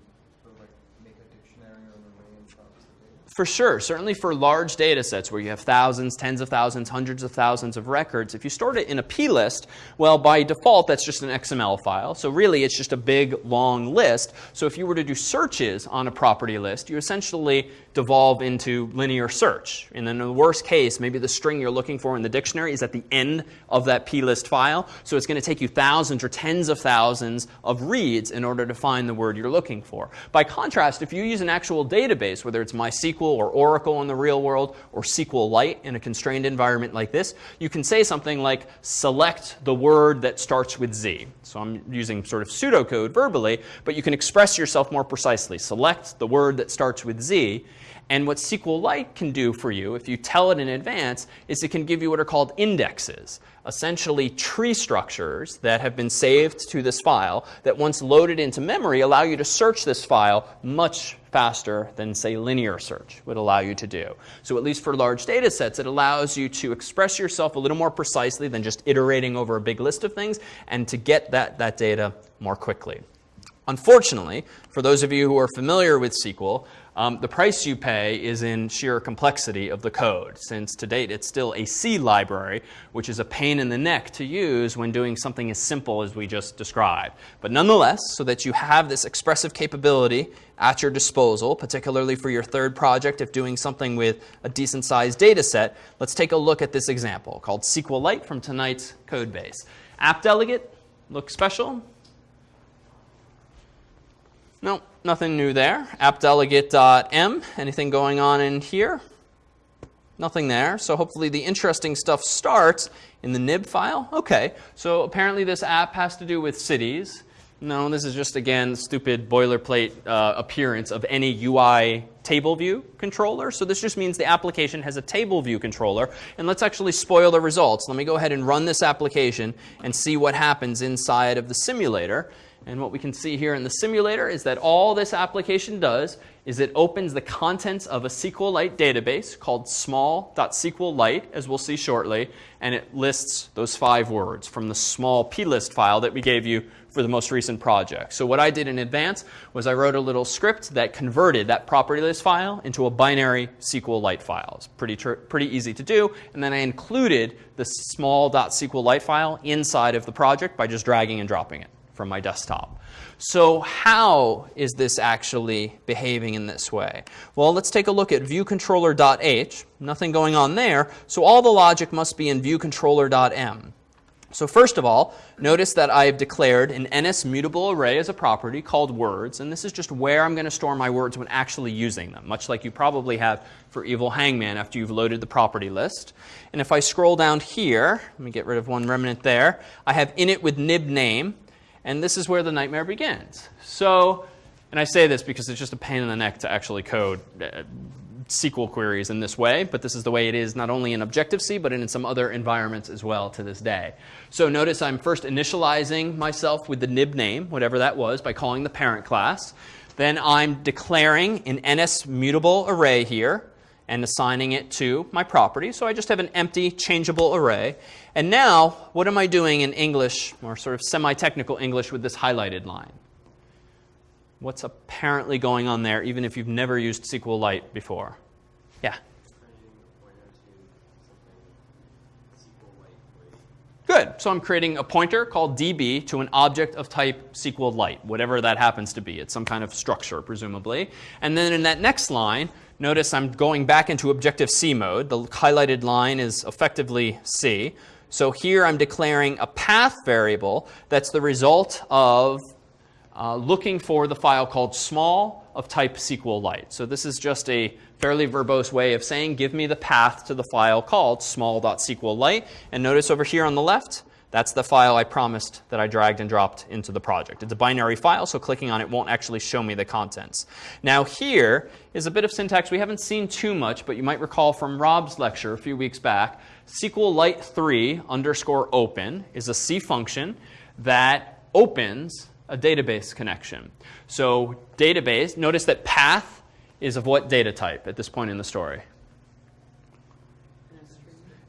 sort of like make a dictionary or an array and process the data. For sure, certainly for large data sets where you have thousands, tens of thousands, hundreds of thousands of records, if you stored it in a plist, well, by default, that's just an XML file. So really, it's just a big, long list. So if you were to do searches on a property list, you essentially devolve into linear search. And then in the worst case, maybe the string you're looking for in the dictionary is at the end of that plist file. So it's going to take you thousands or tens of thousands of reads in order to find the word you're looking for. By contrast, if you use an actual database, whether it's MySQL or Oracle in the real world or SQLite in a constrained environment like this, you can say something like select the word that starts with Z. So I'm using sort of pseudocode verbally, but you can express yourself more precisely. Select the word that starts with Z. And what SQLite can do for you, if you tell it in advance, is it can give you what are called indexes, essentially tree structures that have been saved to this file that once loaded into memory allow you to search this file much faster than, say, linear search would allow you to do. So at least for large data sets, it allows you to express yourself a little more precisely than just iterating over a big list of things and to get that, that data more quickly. Unfortunately, for those of you who are familiar with SQL, um, the price you pay is in sheer complexity of the code, since to date it's still a C library, which is a pain in the neck to use when doing something as simple as we just described. But nonetheless, so that you have this expressive capability at your disposal, particularly for your third project if doing something with a decent sized data set, let's take a look at this example called SQLite from tonight's code base. App delegate, looks special, no, nothing new there. AppDelegate.m, anything going on in here? Nothing there. So hopefully the interesting stuff starts in the nib file. Okay, so apparently this app has to do with cities. No, this is just, again, stupid boilerplate uh, appearance of any UI table view controller. So this just means the application has a table view controller. And let's actually spoil the results. Let me go ahead and run this application and see what happens inside of the simulator. And what we can see here in the simulator is that all this application does is it opens the contents of a SQLite database called small.sqlite, as we'll see shortly, and it lists those five words from the small plist file that we gave you for the most recent project. So what I did in advance was I wrote a little script that converted that property list file into a binary SQLite file. It's pretty, pretty easy to do. And then I included the small.sqlite file inside of the project by just dragging and dropping it from my desktop. So how is this actually behaving in this way? Well, let's take a look at viewcontroller.h. Nothing going on there. So all the logic must be in viewcontroller.m. So first of all, notice that I have declared an NS mutable array as a property called words, and this is just where I'm going to store my words when actually using them, much like you probably have for Evil Hangman after you've loaded the property list. And if I scroll down here, let me get rid of one remnant there, I have init with nib name, and this is where the nightmare begins. So, and I say this because it's just a pain in the neck to actually code uh, SQL queries in this way, but this is the way it is not only in Objective-C, but in some other environments as well to this day. So notice I'm first initializing myself with the nib name, whatever that was, by calling the parent class. Then I'm declaring an NS mutable array here and assigning it to my property. So I just have an empty changeable array. And now, what am I doing in English, or sort of semi-technical English with this highlighted line? What's apparently going on there, even if you've never used SQLite before? Yeah? Good. So I'm creating a pointer called db to an object of type SQLite, whatever that happens to be. It's some kind of structure, presumably. And then in that next line, notice I'm going back into Objective-C mode. The highlighted line is effectively C. So here I'm declaring a path variable that's the result of uh, looking for the file called small of type SQLite. So this is just a fairly verbose way of saying give me the path to the file called small.sqlite. And notice over here on the left, that's the file I promised that I dragged and dropped into the project. It's a binary file, so clicking on it won't actually show me the contents. Now here is a bit of syntax we haven't seen too much, but you might recall from Rob's lecture a few weeks back. SQLite3 underscore open is a C function that opens a database connection. So database, notice that path is of what data type at this point in the story?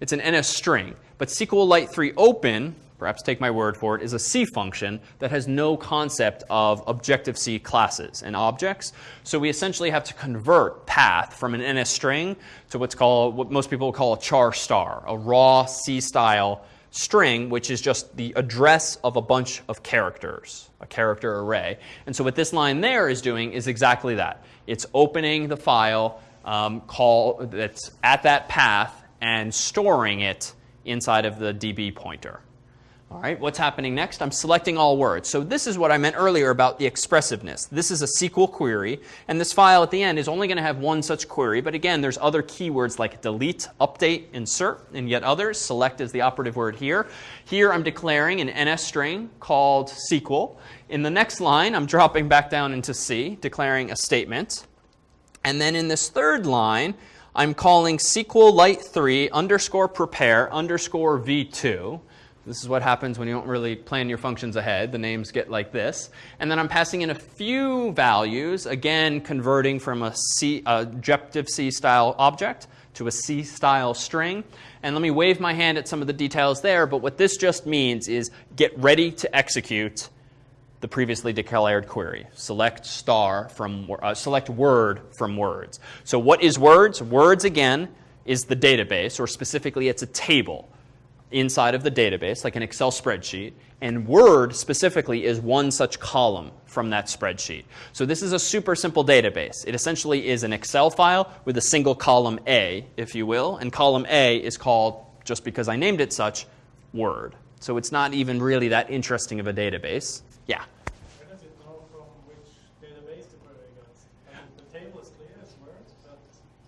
It's an NS string. But SQLite 3 open, perhaps take my word for it, is a C function that has no concept of Objective-C classes and objects. So we essentially have to convert path from an NS string to what's called, what most people call a char star, a raw C-style string, which is just the address of a bunch of characters, a character array. And so what this line there is doing is exactly that. It's opening the file um, call that's at that path and storing it inside of the DB pointer. All right, what's happening next? I'm selecting all words. So this is what I meant earlier about the expressiveness. This is a SQL query, and this file at the end is only going to have one such query. But again, there's other keywords like delete, update, insert, and yet others. Select is the operative word here. Here I'm declaring an NS string called SQL. In the next line, I'm dropping back down into C, declaring a statement. And then in this third line, I'm calling SQLite3 underscore prepare underscore v2. This is what happens when you don't really plan your functions ahead. The names get like this. And then I'm passing in a few values, again converting from a C, Objective-C style object to a C style string. And let me wave my hand at some of the details there, but what this just means is get ready to execute the previously declared query. Select star from, uh, select word from words. So what is words? Words, again, is the database, or specifically it's a table inside of the database, like an Excel spreadsheet. And Word specifically is one such column from that spreadsheet. So this is a super simple database. It essentially is an Excel file with a single column A, if you will. And column A is called, just because I named it such, Word. So it's not even really that interesting of a database. Yeah. Where does it know from which database the query? I mean, the table is clear as words, but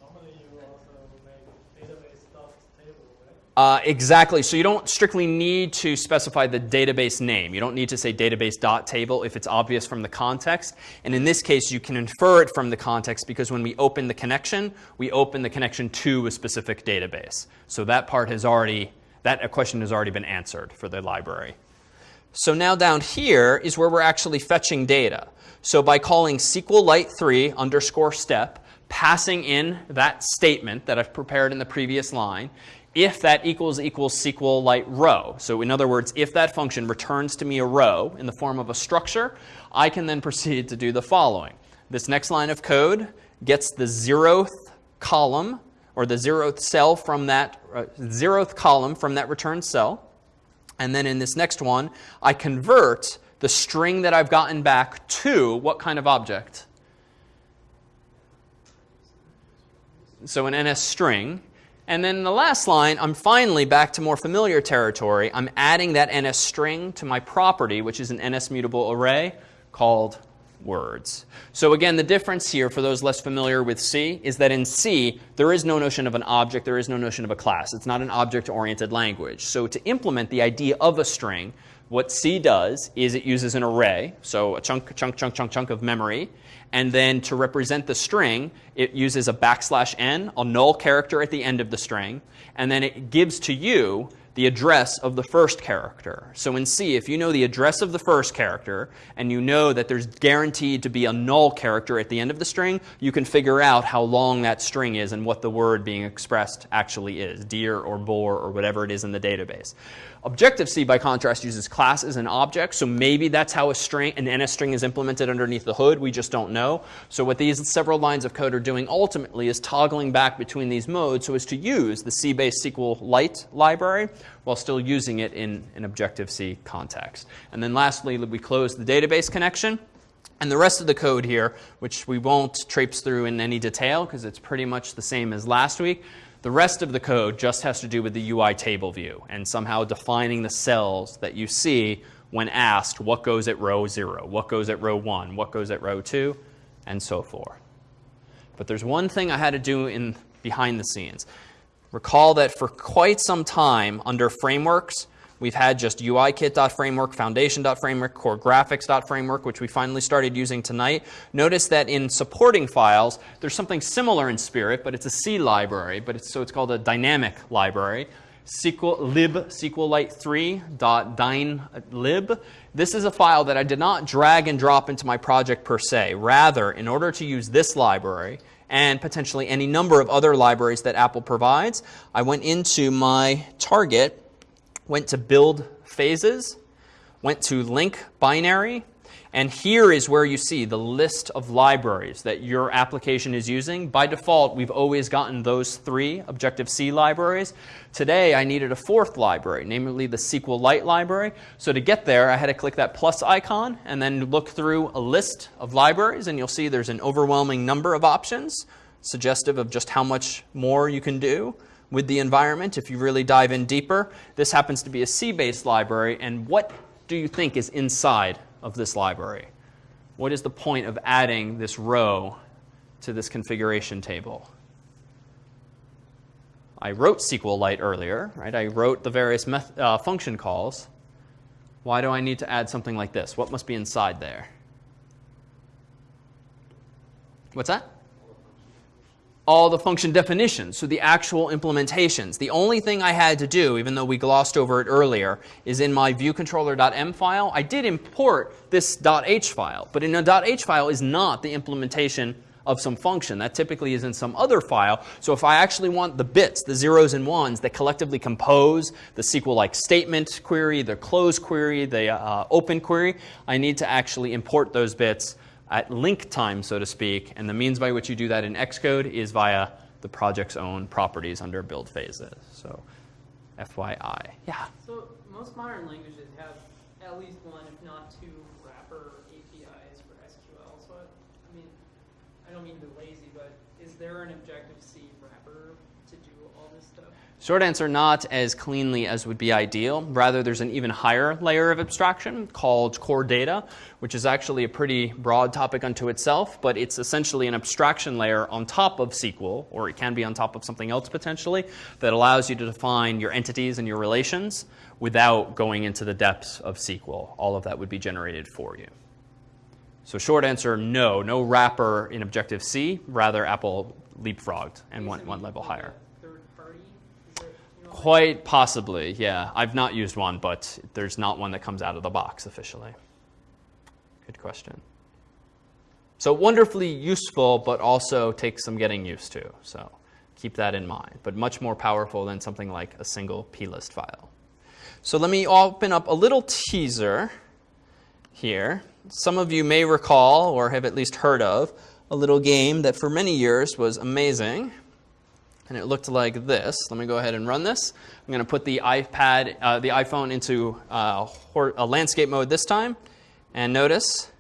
normally you also make database stuffed table, right? Uh, exactly. So you don't strictly need to specify the database name. You don't need to say database.table if it's obvious from the context. And in this case, you can infer it from the context because when we open the connection, we open the connection to a specific database. So that part has already, that a question has already been answered for the library. So now down here is where we're actually fetching data. So by calling SQLite3 underscore step, passing in that statement that I've prepared in the previous line, if that equals equals SQLite row. So in other words, if that function returns to me a row in the form of a structure, I can then proceed to do the following. This next line of code gets the zeroth column or the zeroth cell from that uh, zeroth column from that return cell. And then in this next one, I convert the string that I've gotten back to what kind of object? So an NS string. And then the last line, I'm finally back to more familiar territory. I'm adding that NS string to my property, which is an NS mutable array called words. So again, the difference here for those less familiar with C is that in C, there is no notion of an object, there is no notion of a class. It's not an object-oriented language. So to implement the idea of a string, what C does is it uses an array, so a chunk, chunk, chunk, chunk, chunk of memory, and then to represent the string, it uses a backslash n, a null character at the end of the string, and then it gives to you the address of the first character. So in C, if you know the address of the first character and you know that there's guaranteed to be a null character at the end of the string, you can figure out how long that string is and what the word being expressed actually is, deer or boar or whatever it is in the database. Objective-C, by contrast, uses classes and objects, so maybe that's how a string, an NS string is implemented underneath the hood. We just don't know. So what these several lines of code are doing ultimately is toggling back between these modes so as to use the C-based SQLite library while still using it in an Objective-C context. And then lastly, we close the database connection. And the rest of the code here, which we won't traipse through in any detail because it's pretty much the same as last week, the rest of the code just has to do with the UI table view and somehow defining the cells that you see when asked what goes at row 0, what goes at row 1, what goes at row 2, and so forth. But there's one thing I had to do in behind the scenes. Recall that for quite some time under frameworks, We've had just UIKit.framework, Foundation.framework, Core Graphics.framework, which we finally started using tonight. Notice that in supporting files, there's something similar in Spirit, but it's a C library, but it's, so it's called a dynamic library. SQL lib SQLite3.dynlib. This is a file that I did not drag and drop into my project per se. Rather, in order to use this library, and potentially any number of other libraries that Apple provides, I went into my target went to build phases, went to link binary, and here is where you see the list of libraries that your application is using. By default, we've always gotten those three Objective-C libraries. Today, I needed a fourth library, namely the SQLite library. So to get there, I had to click that plus icon and then look through a list of libraries, and you'll see there's an overwhelming number of options, suggestive of just how much more you can do with the environment if you really dive in deeper. This happens to be a C-based library, and what do you think is inside of this library? What is the point of adding this row to this configuration table? I wrote SQLite earlier, right? I wrote the various uh, function calls. Why do I need to add something like this? What must be inside there? What's that? All the function definitions, so the actual implementations. The only thing I had to do, even though we glossed over it earlier, is in my viewcontroller.m file, I did import this .h file. But in a .h file is not the implementation of some function. That typically is in some other file. So if I actually want the bits, the zeros and ones that collectively compose the SQLite statement query, the close query, the uh, open query, I need to actually import those bits at link time, so to speak. And the means by which you do that in Xcode is via the project's own properties under build phases. So FYI. Yeah? So most modern languages have at least one, if not two, wrapper APIs for SQL. So, I mean, I don't mean to be lazy, but is there an Objective-C wrapper to do all this stuff? Short answer, not as cleanly as would be ideal. Rather, there's an even higher layer of abstraction called core data, which is actually a pretty broad topic unto itself, but it's essentially an abstraction layer on top of SQL, or it can be on top of something else potentially, that allows you to define your entities and your relations without going into the depths of SQL. All of that would be generated for you. So short answer, no, no wrapper in Objective-C. Rather, Apple leapfrogged and went one level higher. Quite possibly, yeah. I've not used one, but there's not one that comes out of the box officially. Good question. So wonderfully useful, but also takes some getting used to. So keep that in mind. But much more powerful than something like a single plist file. So let me open up a little teaser here. Some of you may recall, or have at least heard of, a little game that for many years was amazing and it looked like this. Let me go ahead and run this. I'm going to put the iPad, uh, the iPhone into uh, a landscape mode this time, and notice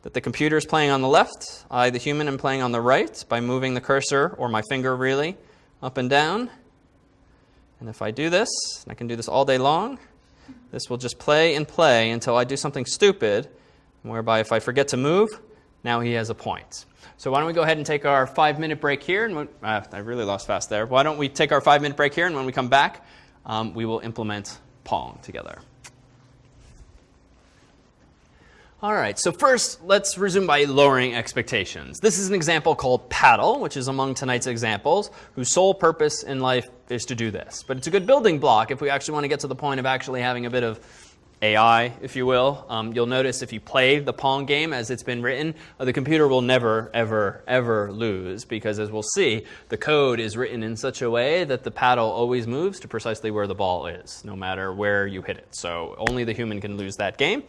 that the computer is playing on the left. I, the human, am playing on the right by moving the cursor, or my finger really, up and down. And if I do this, and I can do this all day long, this will just play and play until I do something stupid, whereby if I forget to move, now he has a point. So why don't we go ahead and take our five minute break here? And uh, I really lost fast there. Why don't we take our five minute break here, and when we come back, um, we will implement Pong together. All right, so first, let's resume by lowering expectations. This is an example called Paddle, which is among tonight's examples, whose sole purpose in life is to do this. But it's a good building block if we actually want to get to the point of actually having a bit of AI, if you will. Um, you'll notice if you play the Pong game as it's been written, uh, the computer will never, ever, ever lose because, as we'll see, the code is written in such a way that the paddle always moves to precisely where the ball is, no matter where you hit it. So only the human can lose that game.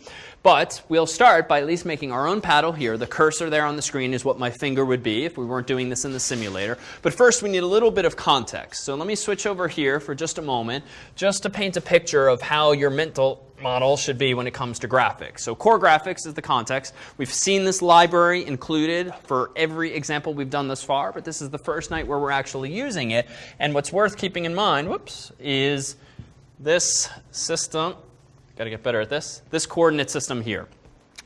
But we'll start by at least making our own paddle here. The cursor there on the screen is what my finger would be if we weren't doing this in the simulator. But first, we need a little bit of context. So let me switch over here for just a moment, just to paint a picture of how your mental model should be when it comes to graphics. So core graphics is the context. We've seen this library included for every example we've done thus far, but this is the first night where we're actually using it. And what's worth keeping in mind, whoops, is this system, got to get better at this, this coordinate system here.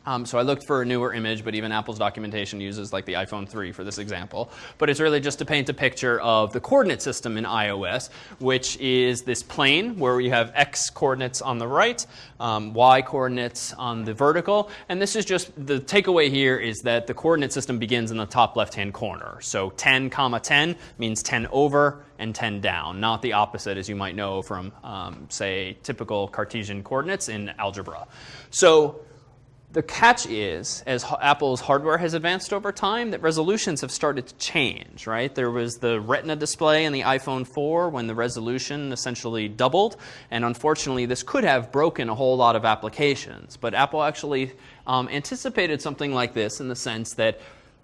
Um, so I looked for a newer image, but even Apple's documentation uses like the iPhone 3 for this example. But it's really just to paint a picture of the coordinate system in iOS, which is this plane where we have x coordinates on the right, um, y coordinates on the vertical. And this is just the takeaway here is that the coordinate system begins in the top left-hand corner. So 10 comma 10 means 10 over and 10 down, not the opposite as you might know from, um, say, typical Cartesian coordinates in algebra. So the catch is, as Apple's hardware has advanced over time, that resolutions have started to change, right? There was the Retina display in the iPhone 4 when the resolution essentially doubled, and unfortunately, this could have broken a whole lot of applications. But Apple actually um, anticipated something like this in the sense that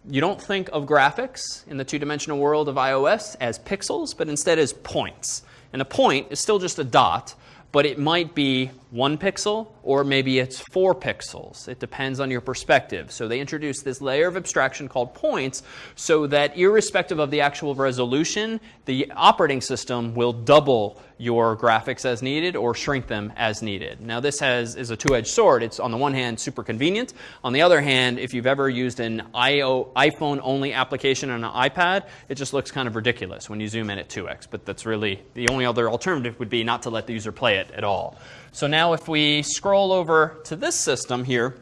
you don't think of graphics in the two dimensional world of iOS as pixels, but instead as points. And a point is still just a dot, but it might be one pixel or maybe it's four pixels. It depends on your perspective. So they introduced this layer of abstraction called points so that irrespective of the actual resolution, the operating system will double your graphics as needed or shrink them as needed. Now this has is a two-edged sword. It's on the one hand super convenient. On the other hand, if you've ever used an iPhone only application on an iPad, it just looks kind of ridiculous when you zoom in at 2x. But that's really the only other alternative would be not to let the user play it at all. So now if we scroll over to this system here,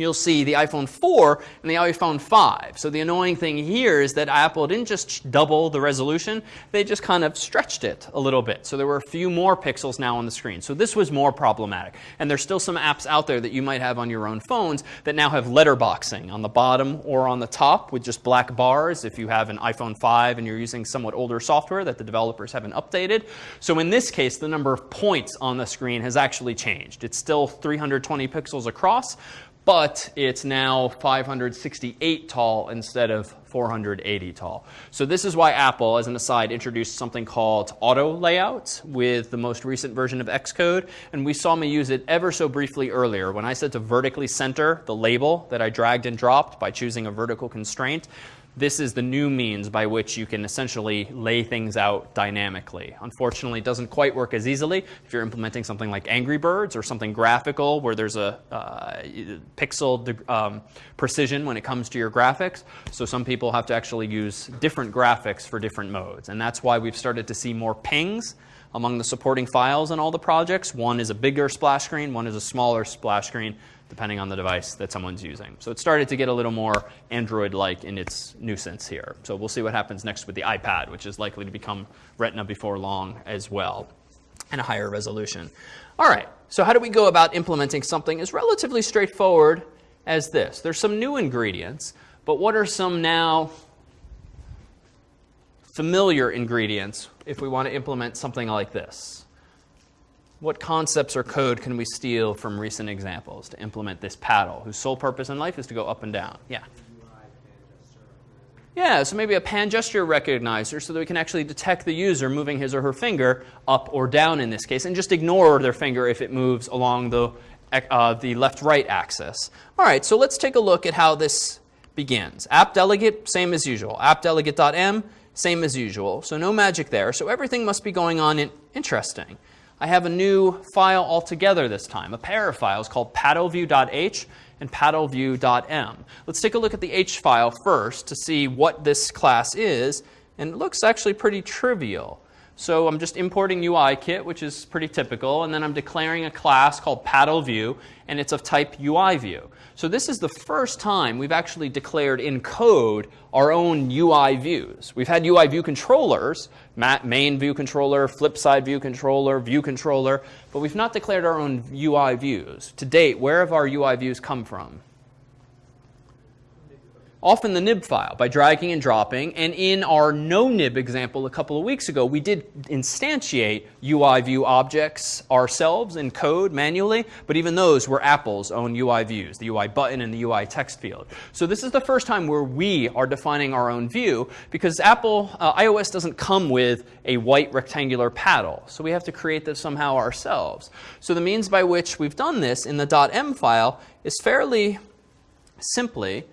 you'll see the iPhone 4 and the iPhone 5. So the annoying thing here is that Apple didn't just double the resolution, they just kind of stretched it a little bit. So there were a few more pixels now on the screen. So this was more problematic. And there's still some apps out there that you might have on your own phones that now have letterboxing on the bottom or on the top with just black bars if you have an iPhone 5 and you're using somewhat older software that the developers haven't updated. So in this case, the number of points on the screen has actually changed. It's still 320 pixels across, but it's now 568 tall instead of 480 tall. So this is why Apple, as an aside, introduced something called auto layout with the most recent version of Xcode. And we saw me use it ever so briefly earlier. When I said to vertically center the label that I dragged and dropped by choosing a vertical constraint, this is the new means by which you can essentially lay things out dynamically. Unfortunately, it doesn't quite work as easily if you're implementing something like Angry Birds or something graphical where there's a uh, pixel um, precision when it comes to your graphics. So some people have to actually use different graphics for different modes. And that's why we've started to see more pings among the supporting files in all the projects. One is a bigger splash screen, one is a smaller splash screen depending on the device that someone's using. So it started to get a little more Android-like in its nuisance here. So we'll see what happens next with the iPad, which is likely to become Retina before long as well, and a higher resolution. All right, so how do we go about implementing something as relatively straightforward as this? There's some new ingredients, but what are some now familiar ingredients if we want to implement something like this? What concepts or code can we steal from recent examples to implement this paddle, whose sole purpose in life is to go up and down? Yeah. Yeah, so maybe a pan gesture recognizer so that we can actually detect the user moving his or her finger up or down in this case, and just ignore their finger if it moves along the, uh, the left-right axis. All right, so let's take a look at how this begins. App delegate, same as usual. App delegate.m, same as usual. So no magic there. So everything must be going on in interesting. I have a new file altogether this time, a pair of files called paddleview.h and paddleview.m. Let's take a look at the h file first to see what this class is, and it looks actually pretty trivial. So I'm just importing UIKit, which is pretty typical, and then I'm declaring a class called paddleview, and it's of type UIView. So this is the first time we've actually declared in code our own UI views. We've had UI view controllers, main view controller, flip side view controller, view controller, but we've not declared our own UI views. To date, where have our UI views come from? Often the nib file by dragging and dropping. And in our no nib example a couple of weeks ago, we did instantiate UI view objects ourselves in code manually, but even those were Apple's own UI views, the UI button and the UI text field. So this is the first time where we are defining our own view because Apple uh, iOS doesn't come with a white rectangular paddle. So we have to create this somehow ourselves. So the means by which we've done this in the .m file is fairly simply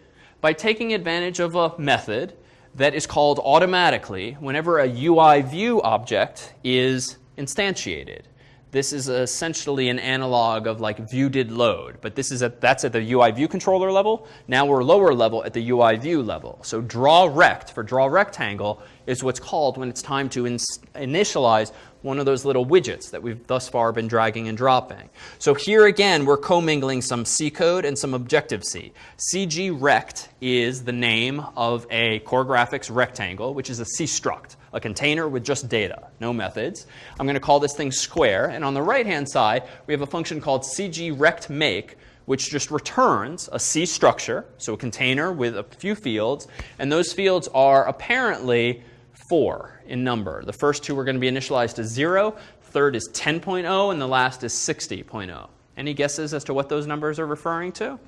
by taking advantage of a method that is called automatically whenever a UI view object is instantiated. This is essentially an analog of like view did load, but this is at, that's at the UI view controller level. Now we're lower level at the UI view level. So draw rect for draw rectangle is what's called when it's time to initialize one of those little widgets that we've thus far been dragging and dropping. So here again, we're commingling some C code and some Objective-C. CG rect is the name of a core graphics rectangle, which is a C struct, a container with just data, no methods. I'm going to call this thing square. And on the right-hand side, we have a function called CG rect make, which just returns a C structure, so a container with a few fields. And those fields are apparently four in number. The first two are going to be initialized to 0, third is 10.0, and the last is 60.0. Any guesses as to what those numbers are referring to?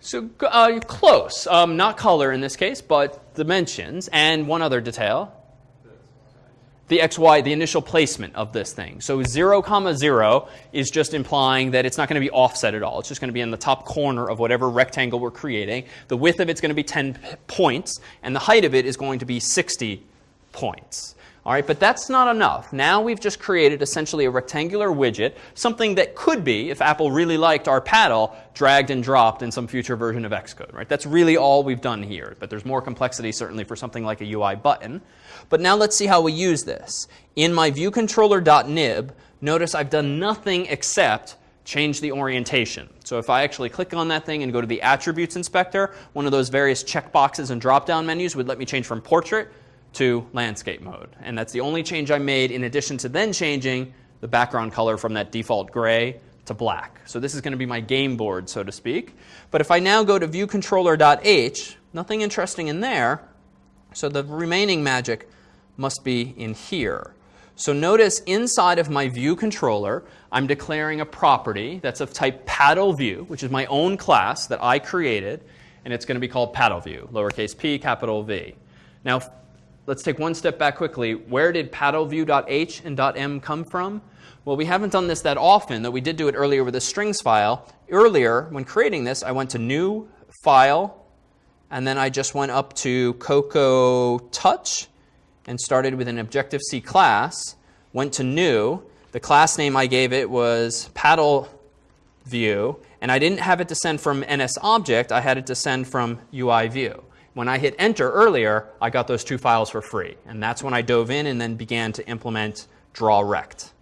So uh, close. Um, not color in this case, but dimensions. And one other detail the xy, the initial placement of this thing. So 0, comma 0 is just implying that it's not going to be offset at all. It's just going to be in the top corner of whatever rectangle we're creating. The width of it's going to be 10 points, and the height of it is going to be 60 points. All right, but that's not enough. Now we've just created essentially a rectangular widget, something that could be, if Apple really liked our paddle, dragged and dropped in some future version of Xcode. Right? That's really all we've done here. But there's more complexity certainly for something like a UI button. But now let's see how we use this. In my viewcontroller.nib, notice I've done nothing except change the orientation. So if I actually click on that thing and go to the attributes inspector, one of those various checkboxes and drop-down menus would let me change from portrait to landscape mode. And that's the only change I made in addition to then changing the background color from that default gray to black. So this is going to be my game board, so to speak. But if I now go to viewcontroller.h, nothing interesting in there. So the remaining magic must be in here. So notice inside of my view controller, I'm declaring a property that's of type paddle view, which is my own class that I created, and it's going to be called paddle view, lowercase p, capital V. Now, let's take one step back quickly. Where did paddleview.h and .m come from? Well, we haven't done this that often, though we did do it earlier with a strings file. Earlier, when creating this, I went to New, File, and then I just went up to Cocoa Touch and started with an Objective-C class, went to New. The class name I gave it was Paddle View, and I didn't have it descend from NSObject, I had it descend from UI View. When I hit enter earlier, I got those two files for free. And that's when I dove in and then began to implement drawRect.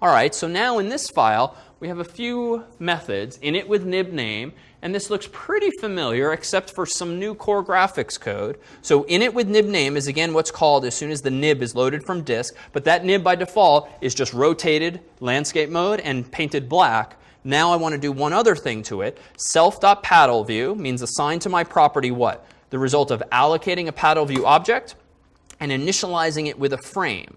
All right, so now in this file, we have a few methods, init with nib name, and this looks pretty familiar except for some new core graphics code. So init with nib name is again what's called as soon as the nib is loaded from disk, but that nib by default is just rotated landscape mode and painted black. Now I want to do one other thing to it. Self.paddleView means assign to my property what? The result of allocating a paddle view object and initializing it with a frame.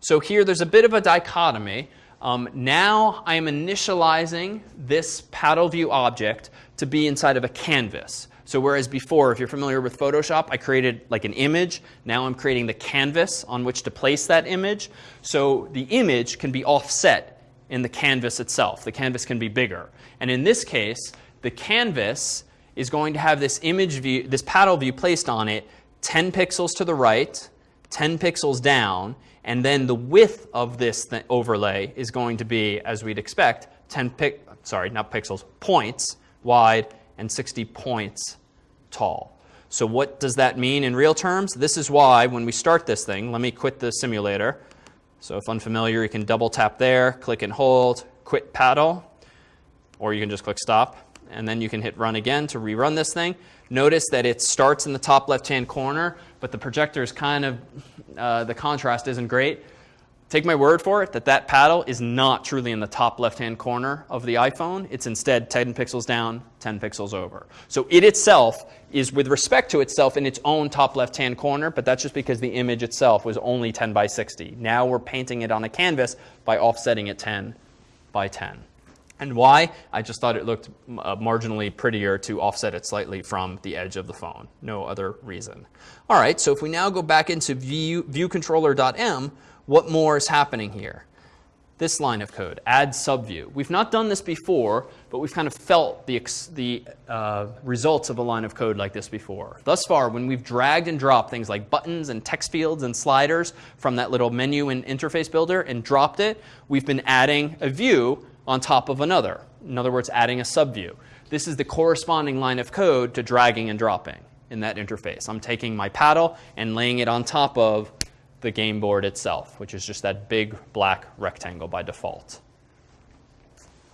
So here there's a bit of a dichotomy. Um, now I am initializing this paddle view object to be inside of a canvas. So whereas before, if you're familiar with Photoshop, I created like an image. Now I'm creating the canvas on which to place that image. So the image can be offset in the canvas itself. The canvas can be bigger. And in this case, the canvas is going to have this image view, this paddle view placed on it 10 pixels to the right, 10 pixels down, and then the width of this overlay is going to be, as we'd expect, 10 pic sorry, not pixels, points wide and 60 points tall. So what does that mean in real terms? This is why when we start this thing, let me quit the simulator. So if unfamiliar, you can double tap there, click and hold, quit paddle, or you can just click stop and then you can hit run again to rerun this thing. Notice that it starts in the top left-hand corner, but the projector is kind of, uh, the contrast isn't great. Take my word for it that that paddle is not truly in the top left-hand corner of the iPhone. It's instead 10 pixels down, 10 pixels over. So it itself is with respect to itself in its own top left-hand corner, but that's just because the image itself was only 10 by 60. Now we're painting it on a canvas by offsetting it 10 by 10. And why? I just thought it looked uh, marginally prettier to offset it slightly from the edge of the phone. No other reason. All right, so if we now go back into view, viewcontroller.m, what more is happening here? this line of code, add subview. We've not done this before, but we've kind of felt the, the uh, results of a line of code like this before. Thus far, when we've dragged and dropped things like buttons and text fields and sliders from that little menu and interface builder and dropped it, we've been adding a view on top of another. In other words, adding a subview. This is the corresponding line of code to dragging and dropping in that interface. I'm taking my paddle and laying it on top of the game board itself, which is just that big black rectangle by default.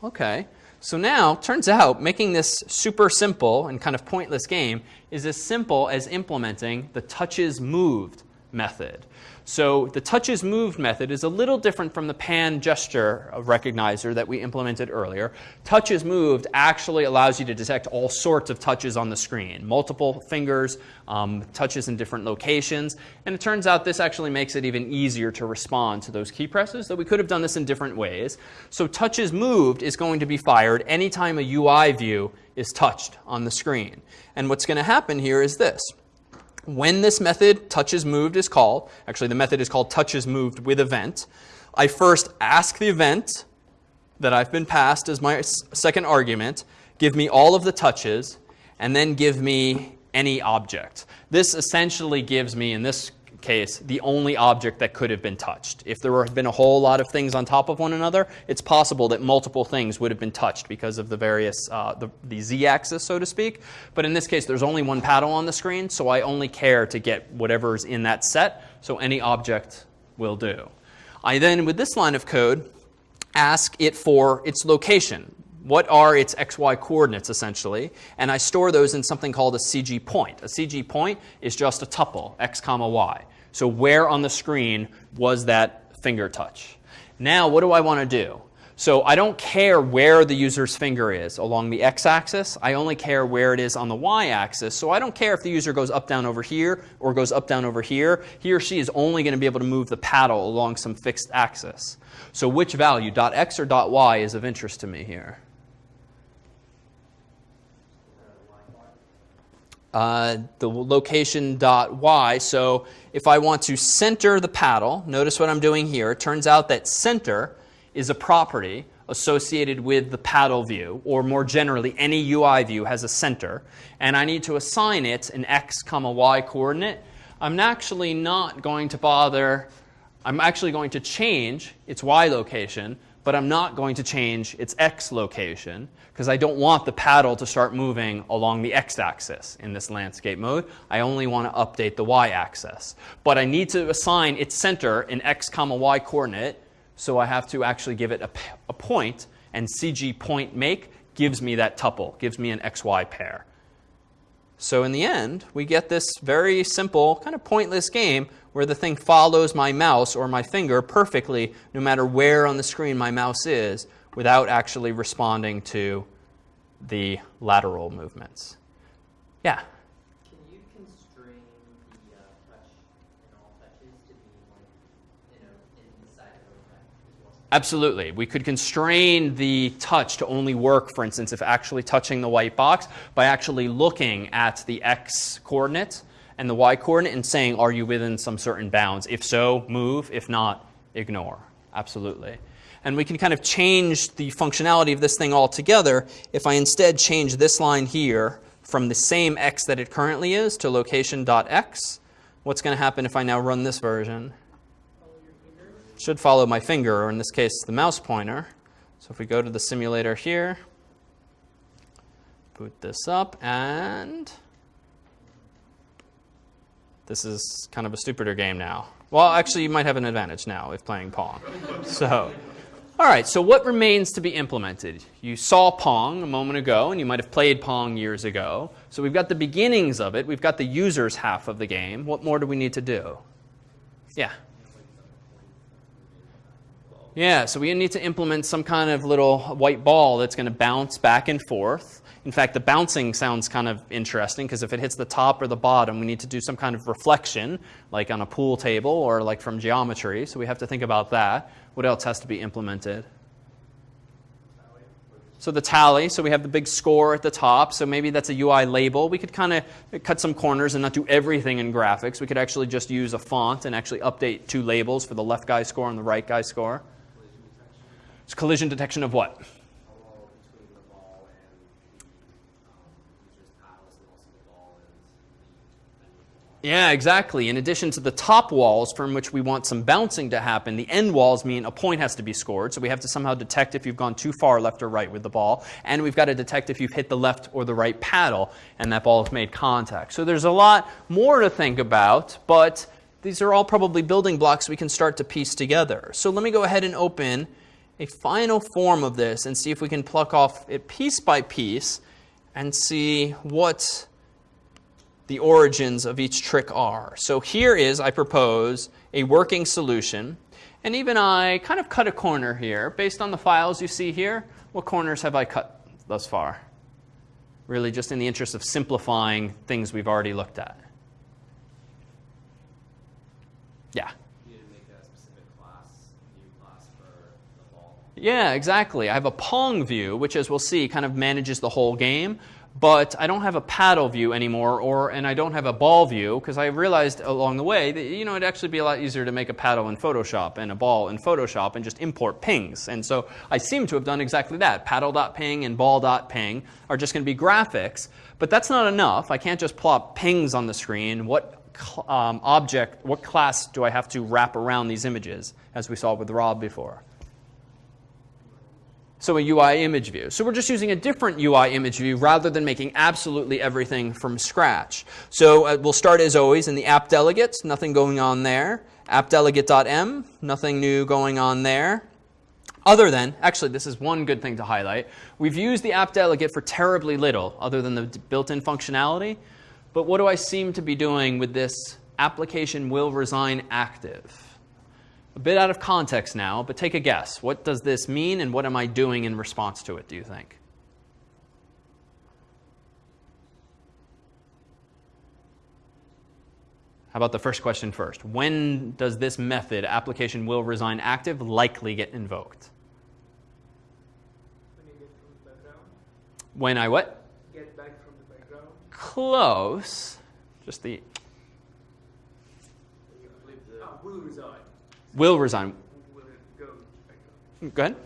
Okay, so now turns out making this super simple and kind of pointless game is as simple as implementing the touches moved method. So the touches moved method is a little different from the pan gesture recognizer that we implemented earlier. Touches moved actually allows you to detect all sorts of touches on the screen, multiple fingers, um, touches in different locations. And it turns out this actually makes it even easier to respond to those key presses, though we could have done this in different ways. So touches moved is going to be fired anytime a UI view is touched on the screen. And what's going to happen here is this when this method touches moved is called, actually the method is called touches moved with event, I first ask the event that I've been passed as my second argument, give me all of the touches, and then give me any object. This essentially gives me, in this case, the only object that could have been touched. If there had been a whole lot of things on top of one another, it's possible that multiple things would have been touched because of the various, uh, the, the z-axis, so to speak. But in this case, there's only one paddle on the screen, so I only care to get whatever's in that set, so any object will do. I then, with this line of code, ask it for its location what are its xy coordinates essentially, and I store those in something called a CG point. A CG point is just a tuple, x comma y. So where on the screen was that finger touch? Now what do I want to do? So I don't care where the user's finger is along the x-axis. I only care where it is on the y-axis. So I don't care if the user goes up, down over here or goes up, down over here. He or she is only going to be able to move the paddle along some fixed axis. So which value, dot .x or dot .y, is of interest to me here? Uh, the location dot y. So if I want to center the paddle, notice what I'm doing here. It turns out that center is a property associated with the paddle view, or more generally, any UI view has a center, and I need to assign it an x comma y coordinate, I'm actually not going to bother, I'm actually going to change its y location, but I'm not going to change its x location because I don't want the paddle to start moving along the x-axis in this landscape mode. I only want to update the y-axis. But I need to assign its center an x comma y coordinate, so I have to actually give it a, a point, and cg point make gives me that tuple, gives me an xy pair. So in the end, we get this very simple, kind of pointless game where the thing follows my mouse or my finger perfectly no matter where on the screen my mouse is without actually responding to the lateral movements. Yeah? Can you constrain the uh, touch and all touches to be like, you know, inside of a rec as well? Absolutely. We could constrain the touch to only work, for instance, if actually touching the white box by actually looking at the x coordinate and the y coordinate and saying, are you within some certain bounds? If so, move. If not, ignore. Absolutely. And we can kind of change the functionality of this thing altogether if I instead change this line here from the same x that it currently is to location.x. What's going to happen if I now run this version? Should follow my finger, or in this case, the mouse pointer. So if we go to the simulator here, boot this up, and this is kind of a stupider game now. Well, actually, you might have an advantage now if playing Pong. So, all right, so what remains to be implemented? You saw Pong a moment ago, and you might have played Pong years ago. So we've got the beginnings of it. We've got the user's half of the game. What more do we need to do? Yeah. Yeah, so we need to implement some kind of little white ball that's going to bounce back and forth. In fact, the bouncing sounds kind of interesting because if it hits the top or the bottom, we need to do some kind of reflection, like on a pool table or like from geometry. So we have to think about that. What else has to be implemented? So the tally, so we have the big score at the top. So maybe that's a UI label. We could kind of cut some corners and not do everything in graphics. We could actually just use a font and actually update two labels for the left guy score and the right guy score. It's collision detection of what? Hello between the ball and the um, user's paddles and also the ball and the end of the ball. Yeah, exactly. In addition to the top walls from which we want some bouncing to happen, the end walls mean a point has to be scored. So we have to somehow detect if you've gone too far left or right with the ball. And we've got to detect if you've hit the left or the right paddle and that ball has made contact. So there's a lot more to think about, but these are all probably building blocks we can start to piece together. So let me go ahead and open a final form of this and see if we can pluck off it piece by piece and see what the origins of each trick are. So here is, I propose, a working solution. And even I kind of cut a corner here. Based on the files you see here, what corners have I cut thus far? Really just in the interest of simplifying things we've already looked at. Yeah. You need to make a specific class, view class for the ball. Yeah, exactly. I have a Pong view, which as we'll see kind of manages the whole game, but I don't have a paddle view anymore, or and I don't have a ball view because I realized along the way that you know it'd actually be a lot easier to make a paddle in Photoshop and a ball in Photoshop and just import pings. And so I seem to have done exactly that. Paddle.png and ball.png are just going to be graphics, but that's not enough. I can't just plop pings on the screen. What um, object, what class do I have to wrap around these images, as we saw with Rob before? So a UI image view. So we're just using a different UI image view rather than making absolutely everything from scratch. So uh, we'll start as always in the app delegates, nothing going on there. appdelegate.m, nothing new going on there. Other than, actually, this is one good thing to highlight. We've used the app delegate for terribly little other than the built-in functionality. But what do I seem to be doing with this application will resign active? A bit out of context now, but take a guess. What does this mean and what am I doing in response to it, do you think? How about the first question first? When does this method, application will resign active, likely get invoked? When you get from the background, When I what? get back from the background, Close. Just the you flip the. Ah, will resign. go ahead.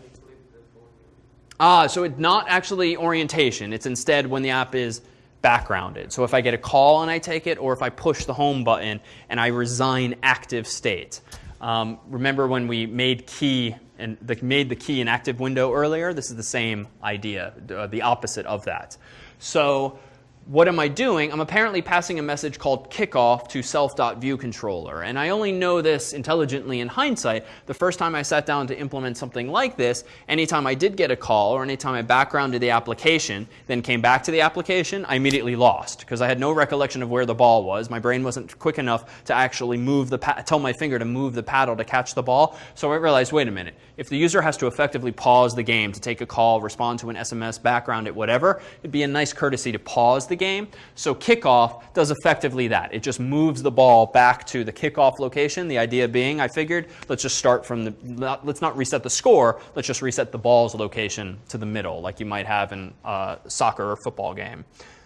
Ah, so it's not actually orientation. It's instead when the app is backgrounded. So if I get a call and I take it, or if I push the home button and I resign active state. Um, remember when we made key and the, made the key an active window earlier? This is the same idea, uh, the opposite of that. So what am I doing? I'm apparently passing a message called kickoff to self.viewController. And I only know this intelligently in hindsight. The first time I sat down to implement something like this, anytime I did get a call or anytime I backgrounded the application, then came back to the application, I immediately lost because I had no recollection of where the ball was. My brain wasn't quick enough to actually move the tell my finger to move the paddle to catch the ball. So I realized, wait a minute. If the user has to effectively pause the game to take a call, respond to an SMS, background it, whatever, it'd be a nice courtesy to pause the game. So kickoff does effectively that. It just moves the ball back to the kickoff location. The idea being, I figured, let's just start from the, let's not reset the score, let's just reset the ball's location to the middle, like you might have in a soccer or football game.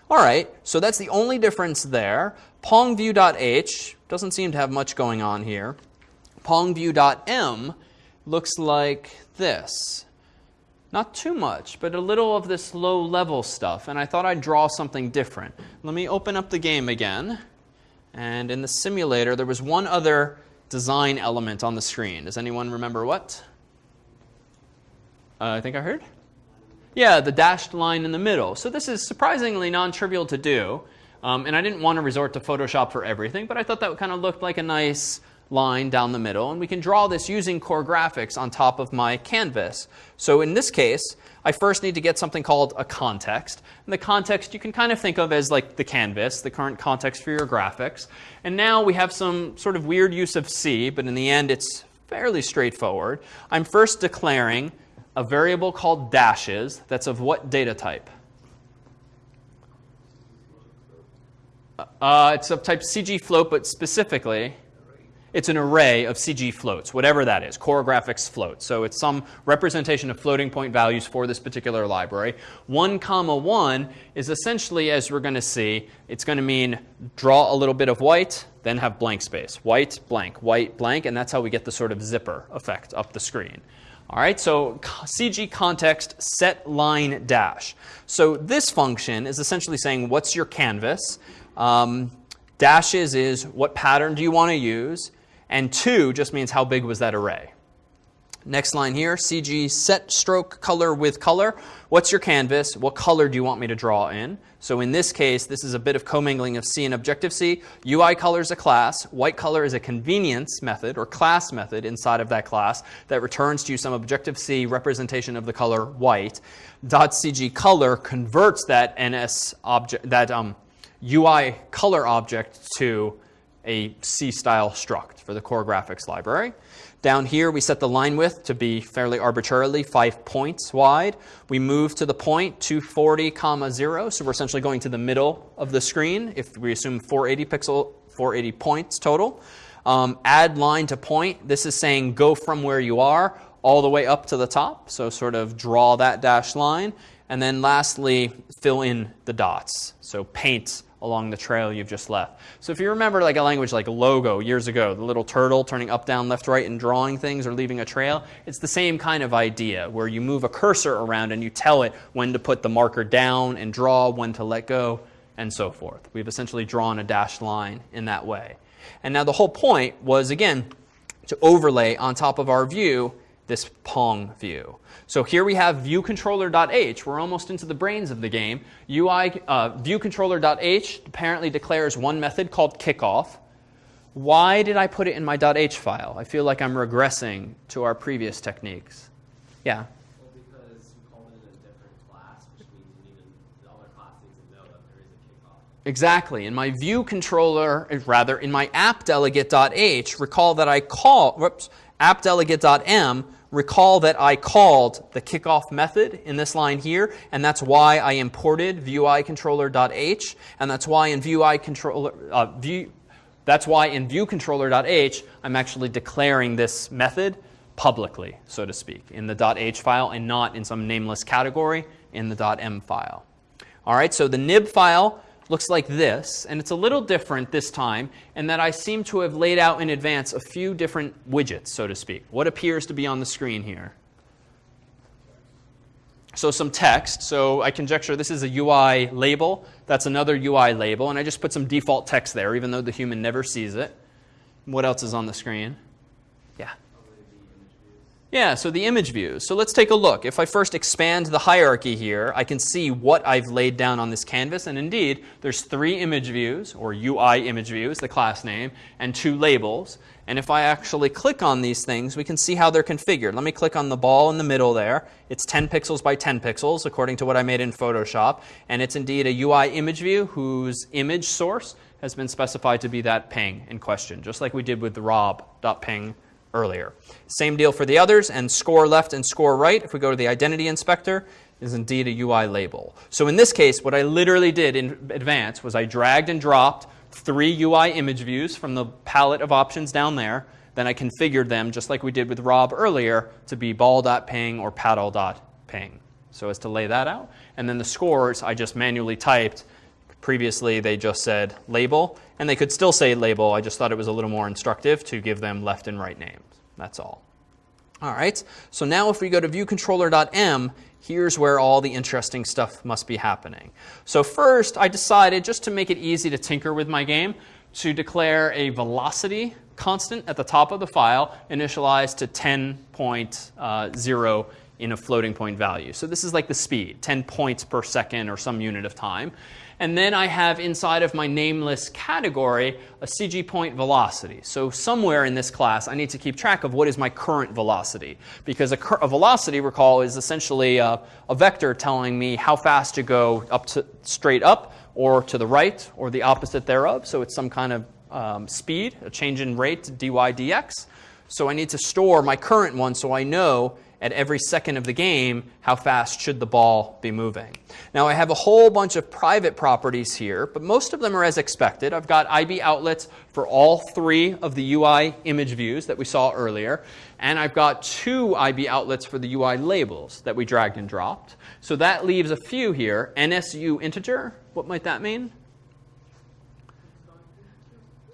All right, so that's the only difference there. PongView.h doesn't seem to have much going on here. PongView.m looks like this. Not too much, but a little of this low level stuff. And I thought I'd draw something different. Let me open up the game again. And in the simulator, there was one other design element on the screen. Does anyone remember what? Uh, I think I heard? Yeah, the dashed line in the middle. So this is surprisingly non-trivial to do. Um, and I didn't want to resort to Photoshop for everything, but I thought that kind of looked like a nice line down the middle. And we can draw this using core graphics on top of my canvas. So in this case, I first need to get something called a context. And the context you can kind of think of as like the canvas, the current context for your graphics. And now we have some sort of weird use of C, but in the end it's fairly straightforward. I'm first declaring a variable called dashes that's of what data type? Uh, it's of type CG float, but specifically it's an array of CG floats, whatever that is, Core Graphics float. So it's some representation of floating point values for this particular library. 1 comma 1 is essentially, as we're going to see, it's going to mean draw a little bit of white, then have blank space. White, blank, white, blank, and that's how we get the sort of zipper effect up the screen. All right, so CG context set line dash. So this function is essentially saying what's your canvas. Um, dashes is what pattern do you want to use. And 2 just means how big was that array. Next line here, CG set stroke color with color. What's your canvas? What color do you want me to draw in? So in this case, this is a bit of commingling of C and Objective-C. UI color is a class. White color is a convenience method or class method inside of that class that returns to you some Objective-C representation of the color white. Dot .CG color converts that NS object, that um, UI color object to a C-style struct for the core graphics library. Down here, we set the line width to be fairly arbitrarily 5 points wide. We move to the point 240, comma 0, so we're essentially going to the middle of the screen if we assume 480 pixel, 480 points total. Um, add line to point. This is saying go from where you are all the way up to the top, so sort of draw that dashed line. And then lastly, fill in the dots. So paint along the trail you've just left. So if you remember like a language like Logo years ago, the little turtle turning up, down, left, right, and drawing things or leaving a trail, it's the same kind of idea where you move a cursor around and you tell it when to put the marker down and draw, when to let go, and so forth. We've essentially drawn a dashed line in that way. And now the whole point was, again, to overlay on top of our view this Pong view. So here we have viewController.h. We're almost into the brains of the game. UI uh, viewController.h apparently declares one method called kickoff. Why did I put it in my .h file? I feel like I'm regressing to our previous techniques. Yeah? Well, because you called it in a different class, which means you need to, the other class needs to know that there is a kickoff. Exactly. In my view controller, rather, in my appdelegate.h, recall that I call, whoops, appdelegate.m recall that I called the kickoff method in this line here, and that's why I imported viewController.h, and that's why in viewController, uh, view, that's why in viewController.h, I'm actually declaring this method publicly, so to speak, in the .h file and not in some nameless category in the .m file. All right, so the nib file looks like this, and it's a little different this time in that I seem to have laid out in advance a few different widgets, so to speak. What appears to be on the screen here? So some text. So I conjecture this is a UI label. That's another UI label. And I just put some default text there, even though the human never sees it. What else is on the screen? Yeah. Yeah, so the image views. So let's take a look. If I first expand the hierarchy here, I can see what I've laid down on this canvas. And indeed, there's three image views, or UI image views, the class name, and two labels. And if I actually click on these things, we can see how they're configured. Let me click on the ball in the middle there. It's 10 pixels by 10 pixels, according to what I made in Photoshop. And it's indeed a UI image view whose image source has been specified to be that ping in question, just like we did with the rob.png earlier. Same deal for the others, and score left and score right, if we go to the identity inspector, is indeed a UI label. So in this case, what I literally did in advance was I dragged and dropped three UI image views from the palette of options down there. Then I configured them, just like we did with Rob earlier, to be ball.png or paddle.png. So as to lay that out. And then the scores, I just manually typed. Previously, they just said label, and they could still say label. I just thought it was a little more instructive to give them left and right names. That's all. All right, so now if we go to viewcontroller.m, here's where all the interesting stuff must be happening. So first, I decided, just to make it easy to tinker with my game, to declare a velocity constant at the top of the file, initialized to 10.0 uh, in a floating point value. So this is like the speed, 10 points per second or some unit of time. And then I have inside of my nameless category a CG point velocity. So somewhere in this class, I need to keep track of what is my current velocity. Because a, a velocity, recall, is essentially a, a vector telling me how fast to go up to straight up or to the right or the opposite thereof. So it's some kind of um, speed, a change in rate, dy dx. So I need to store my current one so I know at every second of the game, how fast should the ball be moving. Now I have a whole bunch of private properties here, but most of them are as expected. I've got IB outlets for all three of the UI image views that we saw earlier, and I've got two IB outlets for the UI labels that we dragged and dropped. So that leaves a few here. NSUInteger, what might that mean?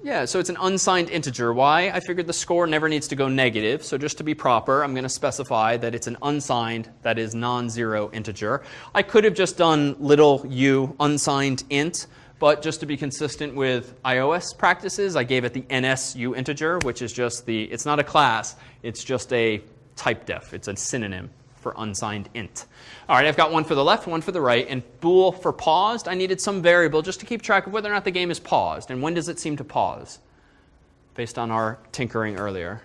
Yeah, so it's an unsigned integer. Why? I figured the score never needs to go negative. So just to be proper, I'm going to specify that it's an unsigned, that is non-zero integer. I could have just done little u unsigned int. But just to be consistent with iOS practices, I gave it the NSUInteger, which is just the, it's not a class, it's just a type def. It's a synonym for unsigned int. All right, I've got one for the left, one for the right, and bool for paused. I needed some variable just to keep track of whether or not the game is paused, and when does it seem to pause, based on our tinkering earlier.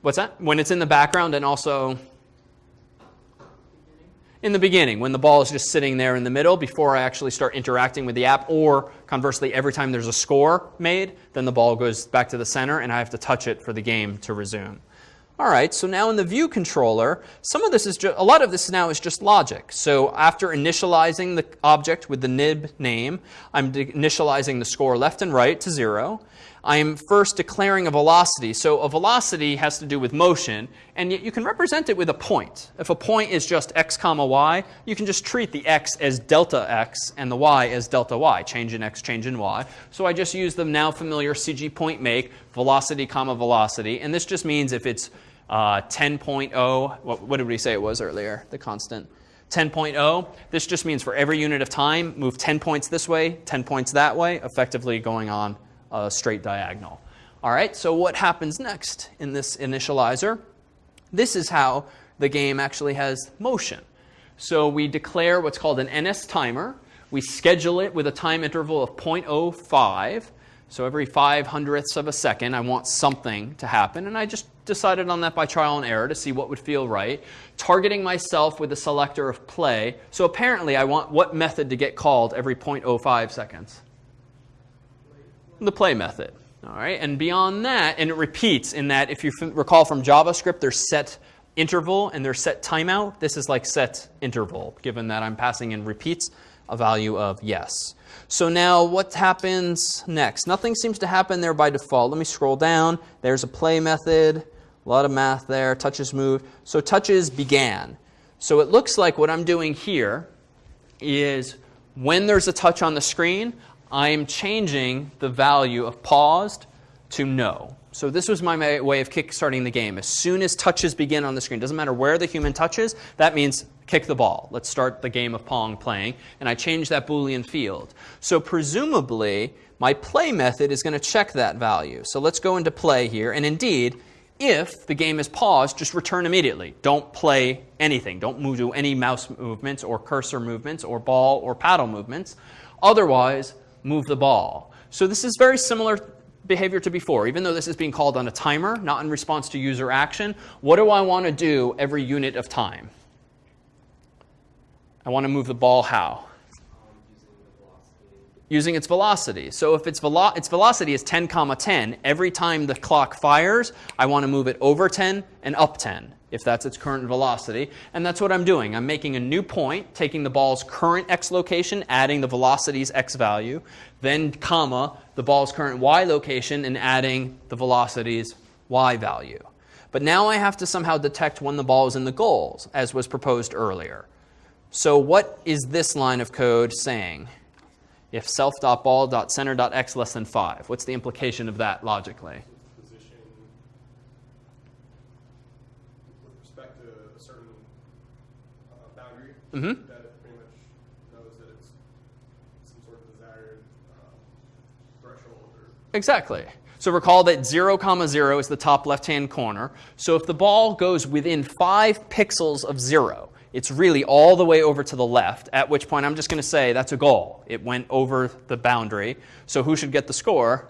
What's that? When it's in the background and also in the beginning, when the ball is just sitting there in the middle before I actually start interacting with the app, or conversely, every time there's a score made, then the ball goes back to the center and I have to touch it for the game to resume. All right, so now in the view controller, some of this is a lot of this now is just logic. So after initializing the object with the nib name, I'm initializing the score left and right to zero. I'm first declaring a velocity. So a velocity has to do with motion, and yet you can represent it with a point. If a point is just x comma y, you can just treat the x as delta x and the y as delta y, change in x, change in y. So I just use the now familiar CG point make, velocity comma velocity, and this just means if it's uh, 10.0, what, what did we say it was earlier, the constant? 10.0, this just means for every unit of time, move 10 points this way, 10 points that way, effectively going on a straight diagonal. All right, so what happens next in this initializer? This is how the game actually has motion. So we declare what's called an NS timer. We schedule it with a time interval of 0.05. So every 5 hundredths of a second, I want something to happen. And I just decided on that by trial and error to see what would feel right. Targeting myself with a selector of play. So apparently, I want what method to get called every 0.05 seconds? The play method. All right, and beyond that, and it repeats in that if you recall from JavaScript, there's set interval and there's set timeout. This is like set interval, given that I'm passing in repeats a value of yes. So now what happens next? Nothing seems to happen there by default. Let me scroll down. There's a play method. A lot of math there. Touches move. So touches began. So it looks like what I'm doing here is when there's a touch on the screen, I'm changing the value of paused to no. So this was my way of kickstarting the game. As soon as touches begin on the screen, doesn't matter where the human touches, that means kick the ball. Let's start the game of Pong playing. And I change that Boolean field. So presumably, my play method is going to check that value. So let's go into play here. And indeed, if the game is paused, just return immediately. Don't play anything. Don't move, do any mouse movements or cursor movements or ball or paddle movements. Otherwise, move the ball. So this is very similar behavior to before. Even though this is being called on a timer, not in response to user action, what do I want to do every unit of time? I want to move the ball how? Um, using the velocity. Using its velocity. So if its, velo- its velocity is 10 comma 10, every time the clock fires, I want to move it over 10 and up 10 if that's its current velocity. And that's what I'm doing. I'm making a new point, taking the ball's current x location, adding the velocity's x value, then comma, the ball's current y location, and adding the velocity's y value. But now I have to somehow detect when the ball is in the goals, as was proposed earlier. So what is this line of code saying? If self.ball.center.x less than 5. What's the implication of that logically? position with respect to a certain uh, boundary Mhm. that it pretty much knows that it's some sort of desired uh, threshold Exactly. So recall that 0, comma 0 is the top left-hand corner. So if the ball goes within 5 pixels of 0, it's really all the way over to the left, at which point I'm just going to say that's a goal. It went over the boundary. So who should get the score?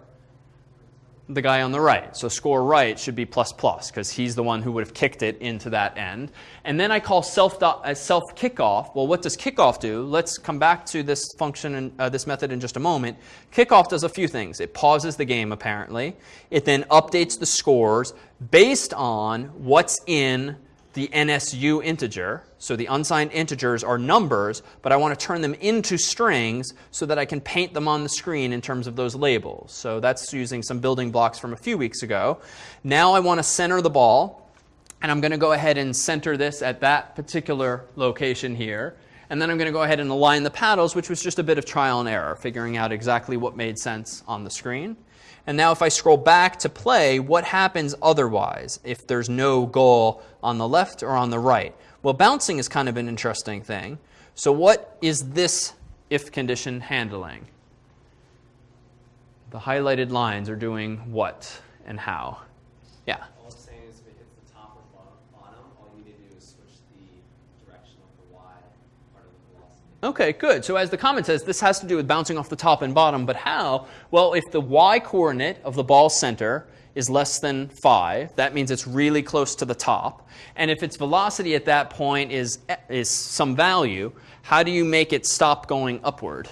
the guy on the right. So score right should be plus plus because he's the one who would have kicked it into that end. And then I call self uh, self kickoff. Well, what does kickoff do? Let's come back to this function and uh, this method in just a moment. Kickoff does a few things. It pauses the game apparently. It then updates the scores based on what's in the NSUInteger. So the unsigned integers are numbers, but I want to turn them into strings so that I can paint them on the screen in terms of those labels. So that's using some building blocks from a few weeks ago. Now I want to center the ball, and I'm going to go ahead and center this at that particular location here. And then I'm going to go ahead and align the paddles, which was just a bit of trial and error, figuring out exactly what made sense on the screen. And now if I scroll back to play, what happens otherwise if there's no goal on the left or on the right? Well, bouncing is kind of an interesting thing. So what is this if condition handling? The highlighted lines are doing what and how? Yeah. All it's saying is if it hits the top or bottom, bottom, all you need to do is switch the direction of the y part of the velocity. Okay, good. So as the comment says, this has to do with bouncing off the top and bottom, but how? Well, if the y coordinate of the ball center is less than 5, that means it's really close to the top. And if its velocity at that point is, is some value, how do you make it stop going upward?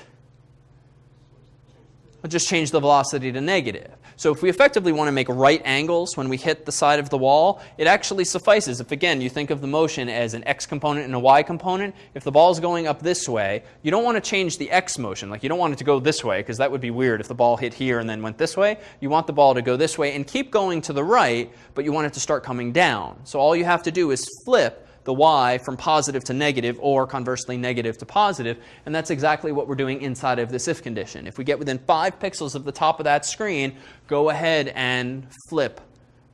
I'll just change the velocity to negative. So if we effectively want to make right angles when we hit the side of the wall, it actually suffices. If, again, you think of the motion as an x component and a y component, if the ball is going up this way, you don't want to change the x motion. Like, you don't want it to go this way, because that would be weird if the ball hit here and then went this way. You want the ball to go this way and keep going to the right, but you want it to start coming down. So all you have to do is flip the y from positive to negative or conversely negative to positive and that's exactly what we're doing inside of this if condition. If we get within 5 pixels of the top of that screen, go ahead and flip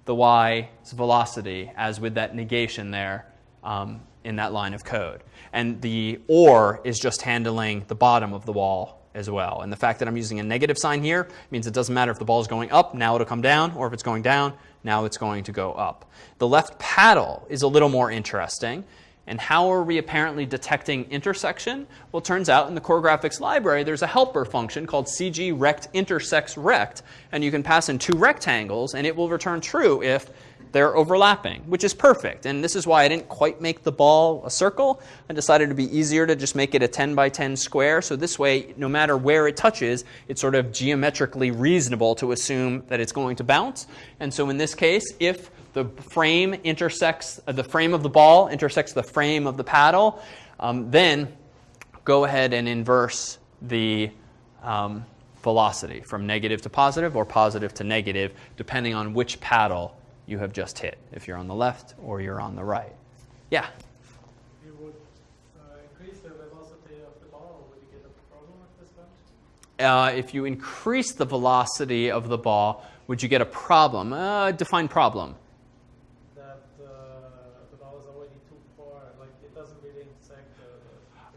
the y's velocity as with that negation there um, in that line of code. And the or is just handling the bottom of the wall as well. And the fact that I'm using a negative sign here means it doesn't matter if the ball is going up, now it'll come down, or if it's going down, now it's going to go up. The left paddle is a little more interesting. And how are we apparently detecting intersection? Well, it turns out in the core graphics library, there's a helper function called cgrect intersects rect, and you can pass in two rectangles, and it will return true if they're overlapping, which is perfect. And this is why I didn't quite make the ball a circle. I decided to be easier to just make it a 10 by 10 square. So this way, no matter where it touches, it's sort of geometrically reasonable to assume that it's going to bounce. And so in this case, if the frame intersects, uh, the frame of the ball intersects the frame of the paddle, um, then go ahead and inverse the um, velocity from negative to positive or positive to negative, depending on which paddle you have just hit, if you're on the left or you're on the right. Yeah? If you would uh, increase the velocity of the ball, would you get a problem with this? Uh, if you increase the velocity of the ball, would you get a problem? Uh, define problem. that uh, the ball is already too far, like it doesn't really intersect the.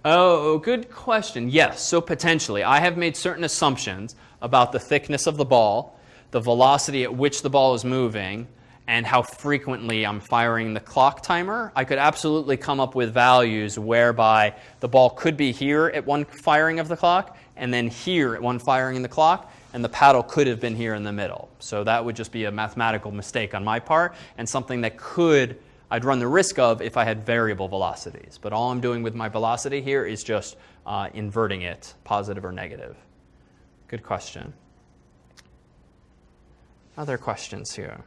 the Oh, good question. Yes, so potentially. I have made certain assumptions about the thickness of the ball, the velocity at which the ball is moving, and how frequently I'm firing the clock timer. I could absolutely come up with values whereby the ball could be here at one firing of the clock, and then here at one firing in the clock, and the paddle could have been here in the middle. So that would just be a mathematical mistake on my part, and something that could I'd run the risk of if I had variable velocities. But all I'm doing with my velocity here is just uh, inverting it, positive or negative. Good question. Other questions here?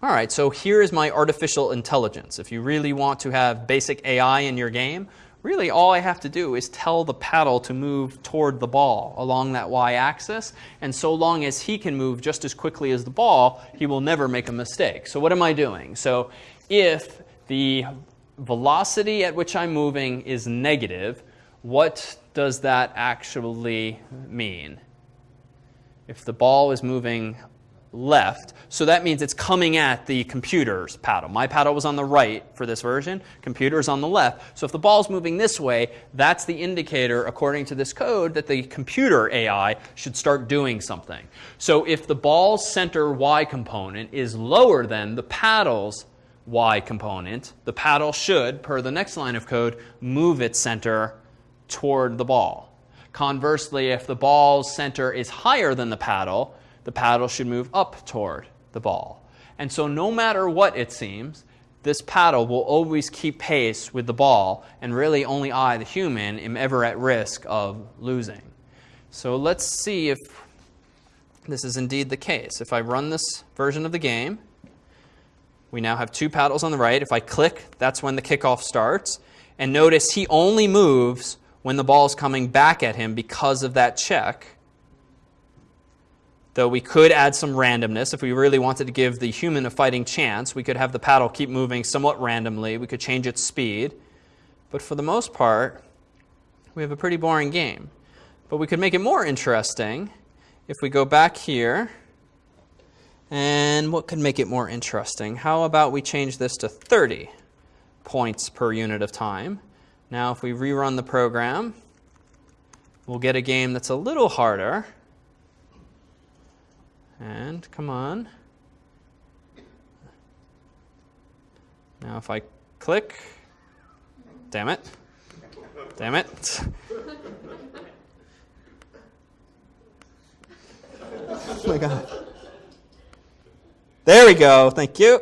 All right, so here is my artificial intelligence. If you really want to have basic AI in your game, really all I have to do is tell the paddle to move toward the ball along that y-axis, and so long as he can move just as quickly as the ball, he will never make a mistake. So what am I doing? So if the velocity at which I'm moving is negative, what does that actually mean? If the ball is moving left, so that means it's coming at the computer's paddle. My paddle was on the right for this version, computer's on the left. So if the ball's moving this way, that's the indicator, according to this code, that the computer AI should start doing something. So if the ball's center y component is lower than the paddle's y component, the paddle should, per the next line of code, move its center toward the ball. Conversely, if the ball's center is higher than the paddle, the paddle should move up toward the ball. And so no matter what it seems, this paddle will always keep pace with the ball, and really only I, the human, am ever at risk of losing. So let's see if this is indeed the case. If I run this version of the game, we now have two paddles on the right. If I click, that's when the kickoff starts. And notice he only moves when the ball is coming back at him because of that check. Though we could add some randomness if we really wanted to give the human a fighting chance. We could have the paddle keep moving somewhat randomly. We could change its speed. But for the most part, we have a pretty boring game. But we could make it more interesting if we go back here. And what could make it more interesting? How about we change this to 30 points per unit of time? Now, if we rerun the program, we'll get a game that's a little harder. And come on. Now, if I click, damn it, damn it. oh my God. There we go. Thank you.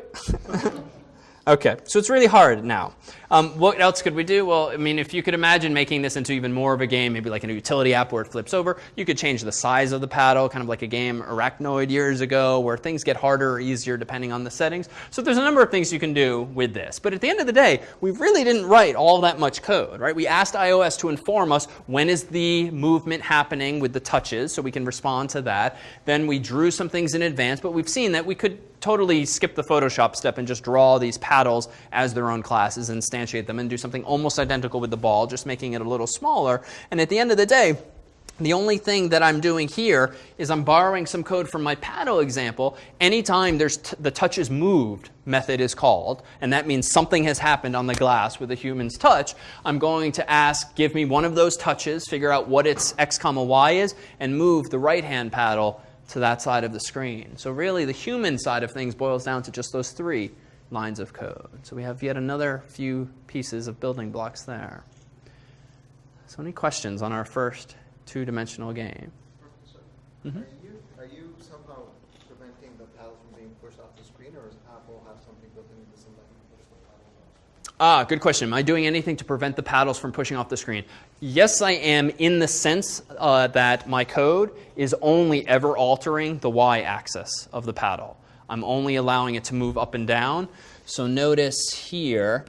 okay, so it's really hard now. Um, what else could we do? Well, I mean, if you could imagine making this into even more of a game, maybe like a utility app where it flips over, you could change the size of the paddle, kind of like a game Arkanoid years ago, where things get harder or easier depending on the settings. So there's a number of things you can do with this. But at the end of the day, we really didn't write all that much code, right? We asked iOS to inform us when is the movement happening with the touches, so we can respond to that. Then we drew some things in advance, but we've seen that we could totally skip the Photoshop step and just draw these paddles as their own classes and instantiate them and do something almost identical with the ball, just making it a little smaller. And at the end of the day, the only thing that I'm doing here is I'm borrowing some code from my paddle example. Anytime there's the touch is moved method is called, and that means something has happened on the glass with a human's touch, I'm going to ask, give me one of those touches, figure out what its x comma y is, and move the right-hand paddle to that side of the screen. So really, the human side of things boils down to just those three lines of code. So we have yet another few pieces of building blocks there. So any questions on our first two-dimensional game? Mhm. Are you, are you somehow preventing the paddle from being pushed off the screen, or does Apple have something built into the system that push the paddle? Ah, good question. Am I doing anything to prevent the paddles from pushing off the screen? Yes, I am in the sense uh, that my code is only ever altering the y-axis of the paddle. I'm only allowing it to move up and down. So notice here,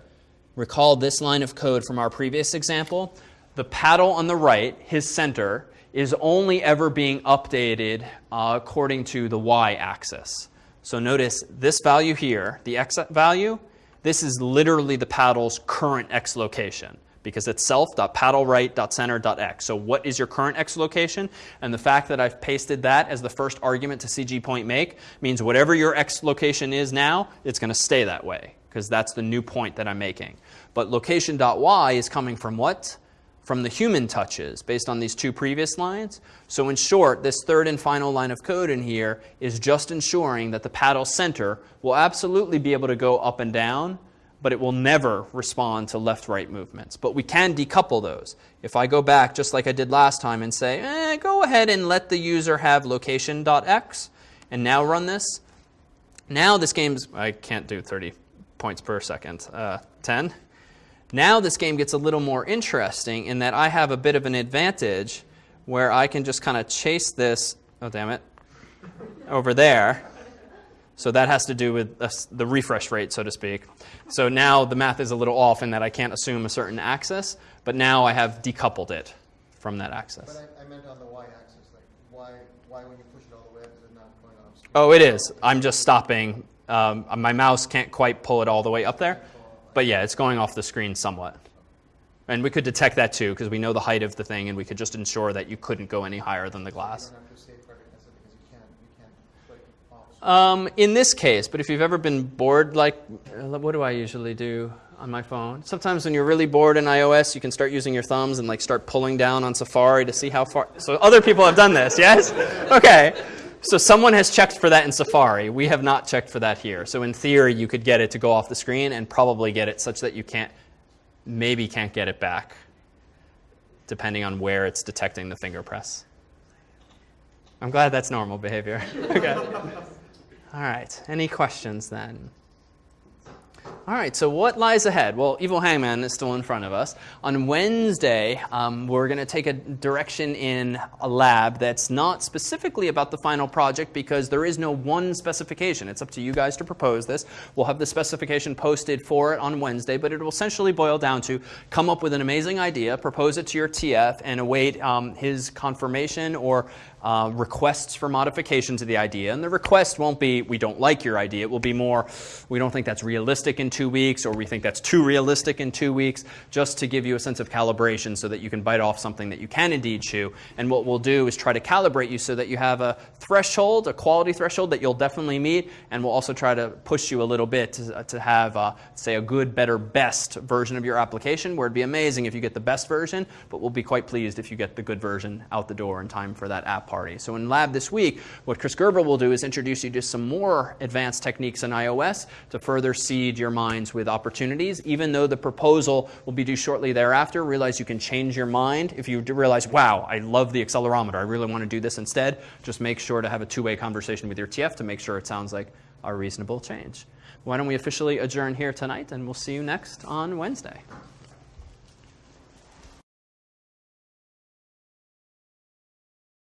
recall this line of code from our previous example. The paddle on the right, his center, is only ever being updated uh, according to the y-axis. So notice this value here, the x value, this is literally the paddle's current x location because it's self.paddleright.center.x. So what is your current x location? And the fact that I've pasted that as the first argument to CG point make means whatever your x location is now, it's going to stay that way because that's the new point that I'm making. But location.y is coming from what? From the human touches based on these two previous lines. So in short, this third and final line of code in here is just ensuring that the paddle center will absolutely be able to go up and down, but it will never respond to left-right movements. But we can decouple those. If I go back just like I did last time and say, eh, go ahead and let the user have location.x, and now run this, now this game's, I can't do 30 points per second, uh, 10. Now this game gets a little more interesting in that I have a bit of an advantage where I can just kind of chase this, oh damn it, over there. So that has to do with the refresh rate, so to speak. So now the math is a little off in that I can't assume a certain axis, but now I have decoupled it from that axis. But I, I meant on the y-axis, like why, why when you push it all the way up is it not going off? screen? Oh, it is. I'm just stopping. Um, my mouse can't quite pull it all the way up there. But yeah, it's going off the screen somewhat. And we could detect that too, because we know the height of the thing, and we could just ensure that you couldn't go any higher than the glass. You don't have to safeguard it because you can't, you can't click off. Um, in this case, but if you've ever been bored, like, uh, what do I usually do on my phone? Sometimes when you're really bored in iOS, you can start using your thumbs and like start pulling down on Safari to see how far. So other people have done this, yes? Okay. So someone has checked for that in Safari. We have not checked for that here. So in theory, you could get it to go off the screen and probably get it such that you can't, maybe can't get it back, depending on where it's detecting the finger press. I'm glad that's normal behavior. okay. All right. Any questions then? All right, so what lies ahead? Well, Evil Hangman is still in front of us. On Wednesday, um, we're going to take a direction in a lab that's not specifically about the final project because there is no one specification. It's up to you guys to propose this. We'll have the specification posted for it on Wednesday, but it will essentially boil down to come up with an amazing idea, propose it to your TF, and await um, his confirmation or uh, requests for modification to the idea. And the request won't be, we don't like your idea. It will be more, we don't think that's realistic in two weeks, or we think that's too realistic in two weeks, just to give you a sense of calibration so that you can bite off something that you can indeed chew. And what we'll do is try to calibrate you so that you have a threshold, a quality threshold that you'll definitely meet. And we'll also try to push you a little bit to, to have, uh, say, a good, better, best version of your application, where it'd be amazing if you get the best version, but we'll be quite pleased if you get the good version out the door in time for that app party. So in lab this week, what Chris Gerber will do is introduce you to some more advanced techniques in iOS to further seed your minds with opportunities. Even though the proposal will be due shortly thereafter, realize you can change your mind. If you realize, wow, I love the accelerometer, I really want to do this instead, just make sure to have a two-way conversation with your TF to make sure it sounds like a reasonable change. Why don't we officially adjourn here tonight, and we'll see you next on Wednesday.